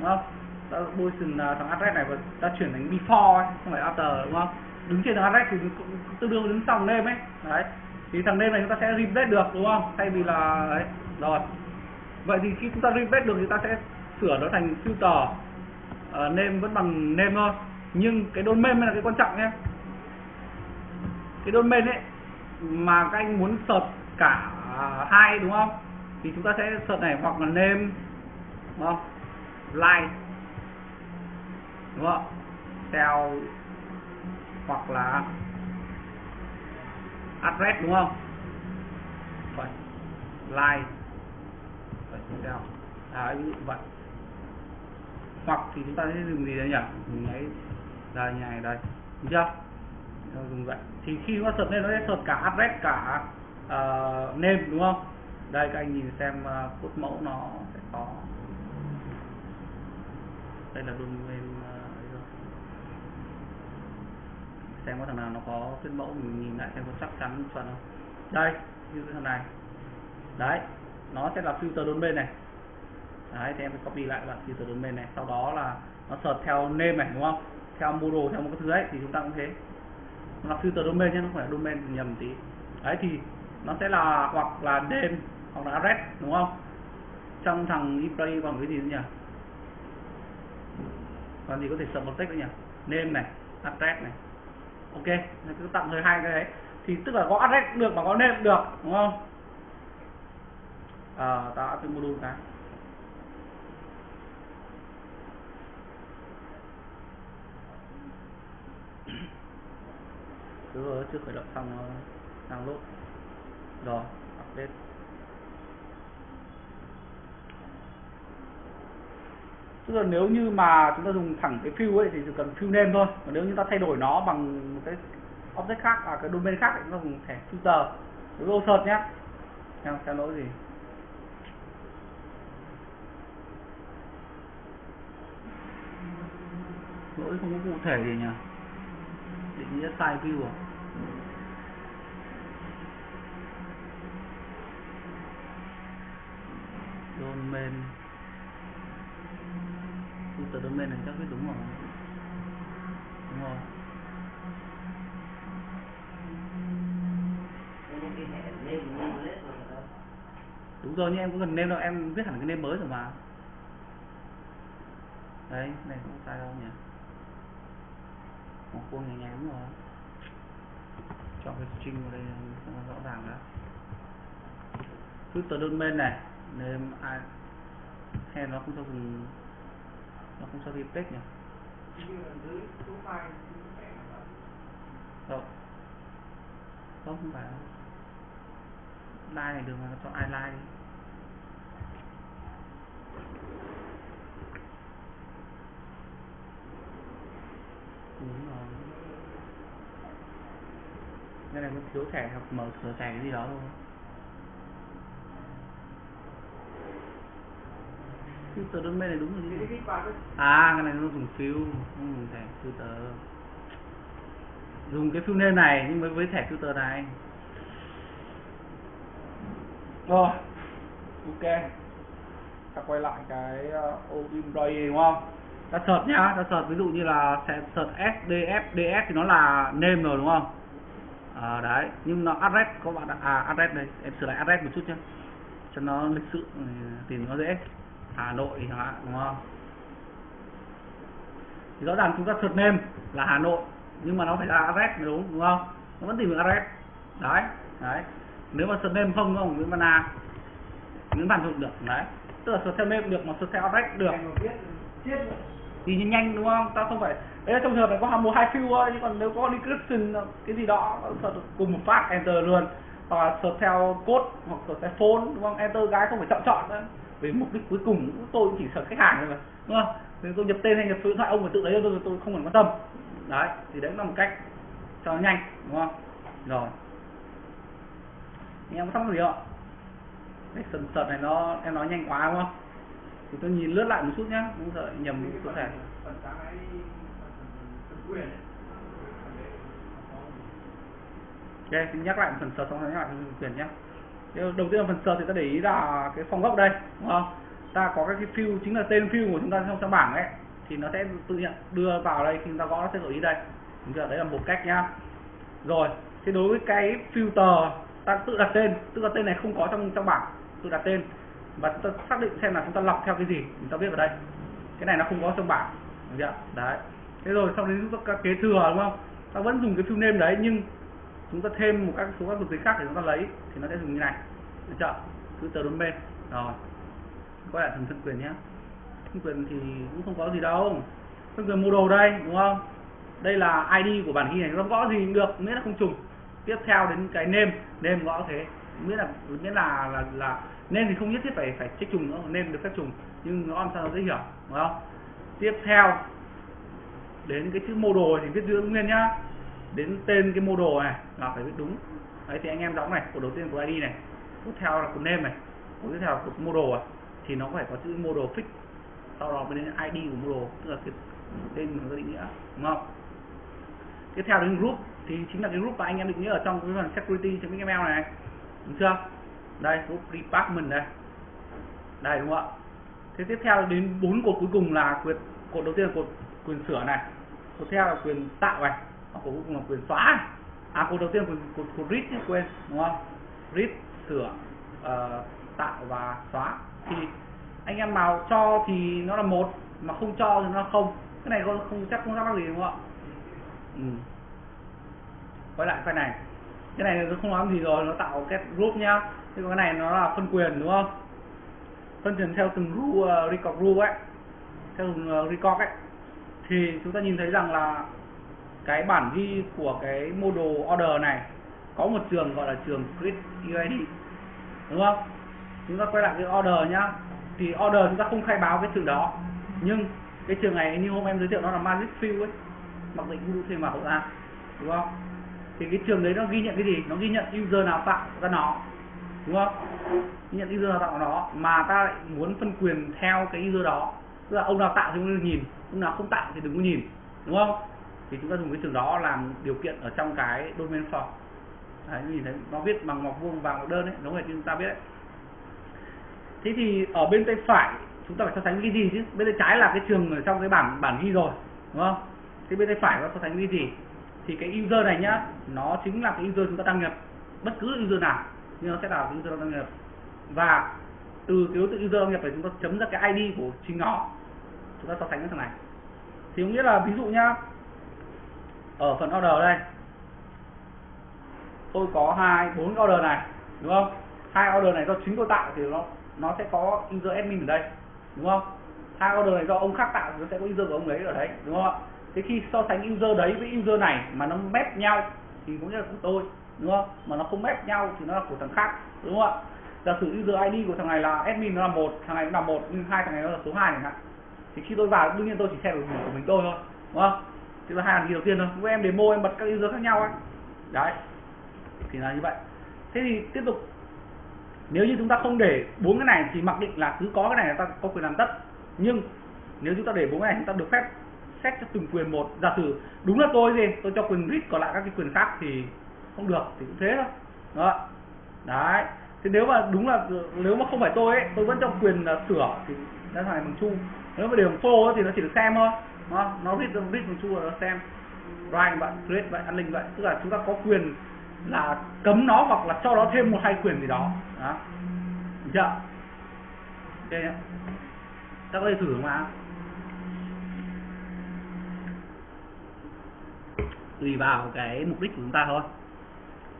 Speaker 1: đúng không? Ta position à, thằng address này và ta chuyển thành before ấy, không phải after đúng không? Đứng trên thằng address thì tương đương đứng sau name ấy. Đấy. Thì thằng name này chúng ta sẽ replace được đúng không? Thay vì là đấy rồi. Vậy thì khi chúng ta replace được thì ta sẽ sửa nó thành filter. Ờ, uh, name vẫn bằng name thôi. Nhưng cái domain mới là cái quan trọng nhé. Cái domain ấy mà các anh muốn sợt cả hai đúng không? Thì chúng ta sẽ sợt này hoặc là name đúng không? Like đúng không? Theo hoặc là address đúng không? Vậy like vậy theo à vậy hoặc thì chúng ta sẽ dùng gì đây nhỉ? Dùng ấy đây như này đây. Được chưa? Rồi dùng vậy. Thì khi nó sợt lên nó sẽ sợt cả address cả uh, name đúng không? Đây các anh nhìn xem ờ, uh, cốt mẫu nó sẽ có. Đây là domain ờ, uh, xem có thằng nào nó có cốt mẫu mình nhìn lại xem có chắc chắn chuẩn không? Đây như cái thằng này. Đấy nó sẽ là filter domain này đấy thì em phải copy lại bạn filter domain này. Sau đó là nó search theo name này đúng không? Theo model theo một cái thứ ấy thì chúng ta cũng thế. Nó là filter domain nhé nó không phải domain nhầm tí. Đấy thì nó sẽ là hoặc là name hoặc là address đúng không? Trong thằng employee bằng cái gì nhỉ? Còn gì có thể sợ một text nữa nhỉ? Name này address này. Ok nó cứ tạm thời hai cái đấy. Thì tức là có address được mà có name được đúng không? À, ta áp module cái. Cứ chưa khởi động xong nó download rồi update. Tức là nếu như mà chúng ta dùng thẳng cái fill ấy thì chỉ cần fill name thôi. Còn nếu như ta thay đổi nó bằng một cái object khác à cái domain khác thì chúng ta dùng thẻ filter. Đối với search nhé xem xem lỗi gì. Lỗi không có cụ thể gì nhỉ? Nghĩa sai view à? Domain. Filter domain này chắc biết đúng rồi. Đúng rồi. Đúng rồi nhưng em cũng cần name đâu em viết hẳn cái name mới rồi mà. Đấy này không sai đâu nhỉ một khuôn nhẹ nhàng rồi chọn cái string vào đây, cho nó rõ ràng đã. Filter domain này name ai hay nó không cho dùng nó không cho đi text nhỉ? Đâu? Không không phải đâu. Like này được mà, nó cho ai like đi đúng rồi cái này nó thiếu thẻ hoặc mở cửa thẻ cái gì đó thôi. Filter bên này đúng rồi
Speaker 2: cái
Speaker 1: à cái này nó dùng fill không dùng thẻ filter. Dùng cái fill name này nhưng với với thẻ filter này. Rồi ok. Ta quay lại cái ờ, uh, employee đúng không? Ta search nhá ta search ví dụ như là sẽ search sdf ds thì nó là name rồi đúng không? À, đấy. Nhưng nó address có bạn à address đây. Em sửa lại address một chút nhé cho nó lịch sự ừ, tìm nó dễ. Hà Nội chẳng hạn đúng không? Thì rõ ràng chúng ta search name là Hà Nội nhưng mà nó phải là address đúng đúng không? Nó vẫn tìm được address. Đấy đấy. Nếu mà search name không đúng không? Nguyễn Văn A. Nguyễn Văn Dụng được đấy. Tức là search theo name được mà search theo address được. Thì nhanh nhanh, đúng không? Ta không phải, đấy là trong trường hợp này có một hai fill thôi chứ còn nếu có description cái gì đó search cùng một phát enter luôn. Hoặc là search theo code, hoặc search theo phone, đúng không? Enter cái không phải chọn chọn nữa. Vì mục đích cuối cùng tôi chỉ sợ khách hàng thôi mà, đúng không? Nếu tôi nhập tên hay nhập số điện thoại, ông phải tự lấy tôi tôi không cần quan tâm. Đấy, thì đấy cũng là một cách cho nó nhanh, đúng không? Rồi. Em có thắc mắc gì không? Cái sần sật này nó, em nói nhanh quá, đúng không? Thì tôi nhìn lướt lại một chút nhá không sợ nhầm
Speaker 2: Cái
Speaker 1: số thẻ Ok, thì nhắc lại phần sờ xong rồi nhắc lại phần quyền nhé. Đầu tiên là phần sờ thì ta để ý là cái phòng gốc đây, đúng không? Ta có các cái field chính là tên field của chúng ta trong trong bảng ấy thì nó sẽ tự nhận đưa vào đây khi chúng ta gõ nó sẽ gợi ý đây. Đúng chưa? Đấy là một cách nhá. Rồi, thế đối với cái filter ta tự đặt tên, tức là tên này không có trong trong bảng, tự đặt tên và chúng ta xác định xem là chúng ta lọc theo cái gì, chúng ta biết ở đây. Cái này nó không có trong bảng, được chưa? Đấy. Thế rồi sau đấy chúng ta kế thừa đúng không? Ta vẫn dùng cái phim nêm đấy nhưng chúng ta thêm một các số các thuộc tính khác để chúng ta lấy thì nó sẽ dùng như này. Được chưa? Cứ tờ đốn bên. Rồi. Quay lại phần thân quyền nhé. Thân quyền thì cũng không có gì đâu. Thân quyền model đây đúng không? Đây là id của bản ghi này nó gõ gì cũng được miễn là không trùng. Tiếp theo đến cái nêm nêm gõ thế. Miễn là miễn là là là nên thì không nhất thiết phải phải check trùng nữa, nên được phép trùng nhưng nó làm sao nó dễ hiểu, đúng không? Tiếp theo, đến cái chữ mô đồ thì viết giữ nguyên nhá. Đến tên cái mô đồ này là phải viết đúng. Đấy, thì anh em đóng này của đầu tiên của id này. Tiếp theo là của name này. Của tiếp theo là mô đồ à. thì nó phải có chữ mô đồ fix. Sau đó mới đến id của mô đồ, tức là cái tên nó định nghĩa, đúng không? Tiếp theo đến group, thì chính là cái group mà anh em định nghĩa ở trong cái phần security xml này, đúng chưa? Đây group department đây. Đây đúng không ạ? Thế tiếp theo đến bốn cột cuối cùng là quyền cột đầu tiên là cột quyền sửa này. Cột theo là quyền tạo này. Và cột cuối cùng là quyền xóa này. à cột đầu tiên là cột cột, cột read chứ quên đúng không? Read sửa uh, tạo và xóa. Thì anh em nào cho thì nó là một mà không cho thì nó là không. Cái này không, không chắc không ra mắc gì đúng không ạ? Ừ. quay lại cái này. Cái này nó không nói gì rồi nó tạo cái group nhá thế còn cái này nó là phân quyền đúng không? Phân quyền theo từng rule uh, record rule ấy. Theo từng uh, record ấy. Thì chúng ta nhìn thấy rằng là cái bản ghi của cái model order này có một trường gọi là trường grid UID đúng không? Chúng ta quay lại cái order nhá. Thì order chúng ta không khai báo cái trường đó. Nhưng cái trường này như hôm em giới thiệu nó là magic field ấy. Mặc định cũng thêm vào ra đúng không? Thì cái trường đấy nó ghi nhận cái gì? Nó ghi nhận user nào tạo ra nó đúng không? Nhận user nào tạo nó mà ta lại muốn phân quyền theo cái user đó. Tức là ông nào tạo thì ông nhìn, ông nào không tạo thì đừng có nhìn. Đúng không? Thì chúng ta dùng cái trường đó làm điều kiện ở trong cái domain form. Đấy, nhìn thấy, nó viết bằng ngoặc vuông và ngoặc đơn đấy đúng rồi chúng ta biết đấy. Thế thì ở bên tay phải, chúng ta phải so sánh cái gì chứ? Bên tay trái là cái trường ở trong cái bảng bản ghi rồi, đúng không? Thế bên tay phải nó so sánh cái gì? Thì cái user này nhá, nó chính là cái user chúng ta đăng nhập. Bất cứ user nào nhưng nó sẽ là user đăng nhập và từ cái đối tượng user đăng nhập này chúng ta chấm ra cái ID của chính nó. Chúng ta so sánh với thằng này. Thì có nghĩa là ví dụ nhá, ở phần order đây, tôi có hai, bốn order này, đúng không? Hai order này do chính tôi tạo thì nó nó sẽ có user admin ở đây, đúng không? Hai order này do ông khác tạo thì nó sẽ có user của ông ấy ở đấy, đúng không ạ? Thế khi so sánh user đấy với user này mà nó map nhau thì cũng nghĩa là của tôi đúng không? Mà nó không ép nhau thì nó là của thằng khác, đúng không ạ? Giả sử user id của thằng này là admin nó là một, thằng này cũng là một, nhưng hai thằng này nó là số hai chẳng hạn. Thì khi tôi vào, đương nhiên tôi chỉ xem được của mình tôi thôi, đúng không? Thì là hai thằng đầu tiên thôi. Với em demo, em bật các user khác nhau ấy đấy. Thì là như vậy. Thế thì tiếp tục. Nếu như chúng ta không để bốn cái này thì mặc định là cứ có cái này là ta có quyền làm tất. Nhưng nếu chúng ta để bốn cái này chúng ta được phép xét cho từng quyền một. Giả sử đúng là tôi gì tôi cho quyền read còn lại các cái quyền khác thì không được thì cũng thế thôi. Đó. Đấy. Thế nếu mà đúng là, nếu mà không phải tôi ấy, tôi vẫn cho quyền là sửa thì nó thành bằng chu. Nếu mà để phô thì nó chỉ được xem thôi. Nó nó read read bằng chu là nó xem. Right vậy create vậy an linh vậy tức là chúng ta có quyền là cấm nó hoặc là cho nó thêm một hai quyền gì đó. Đó. Được chưa? Ok nhá. Ta có thể thử mà. Tùy vào cái mục đích của chúng ta thôi.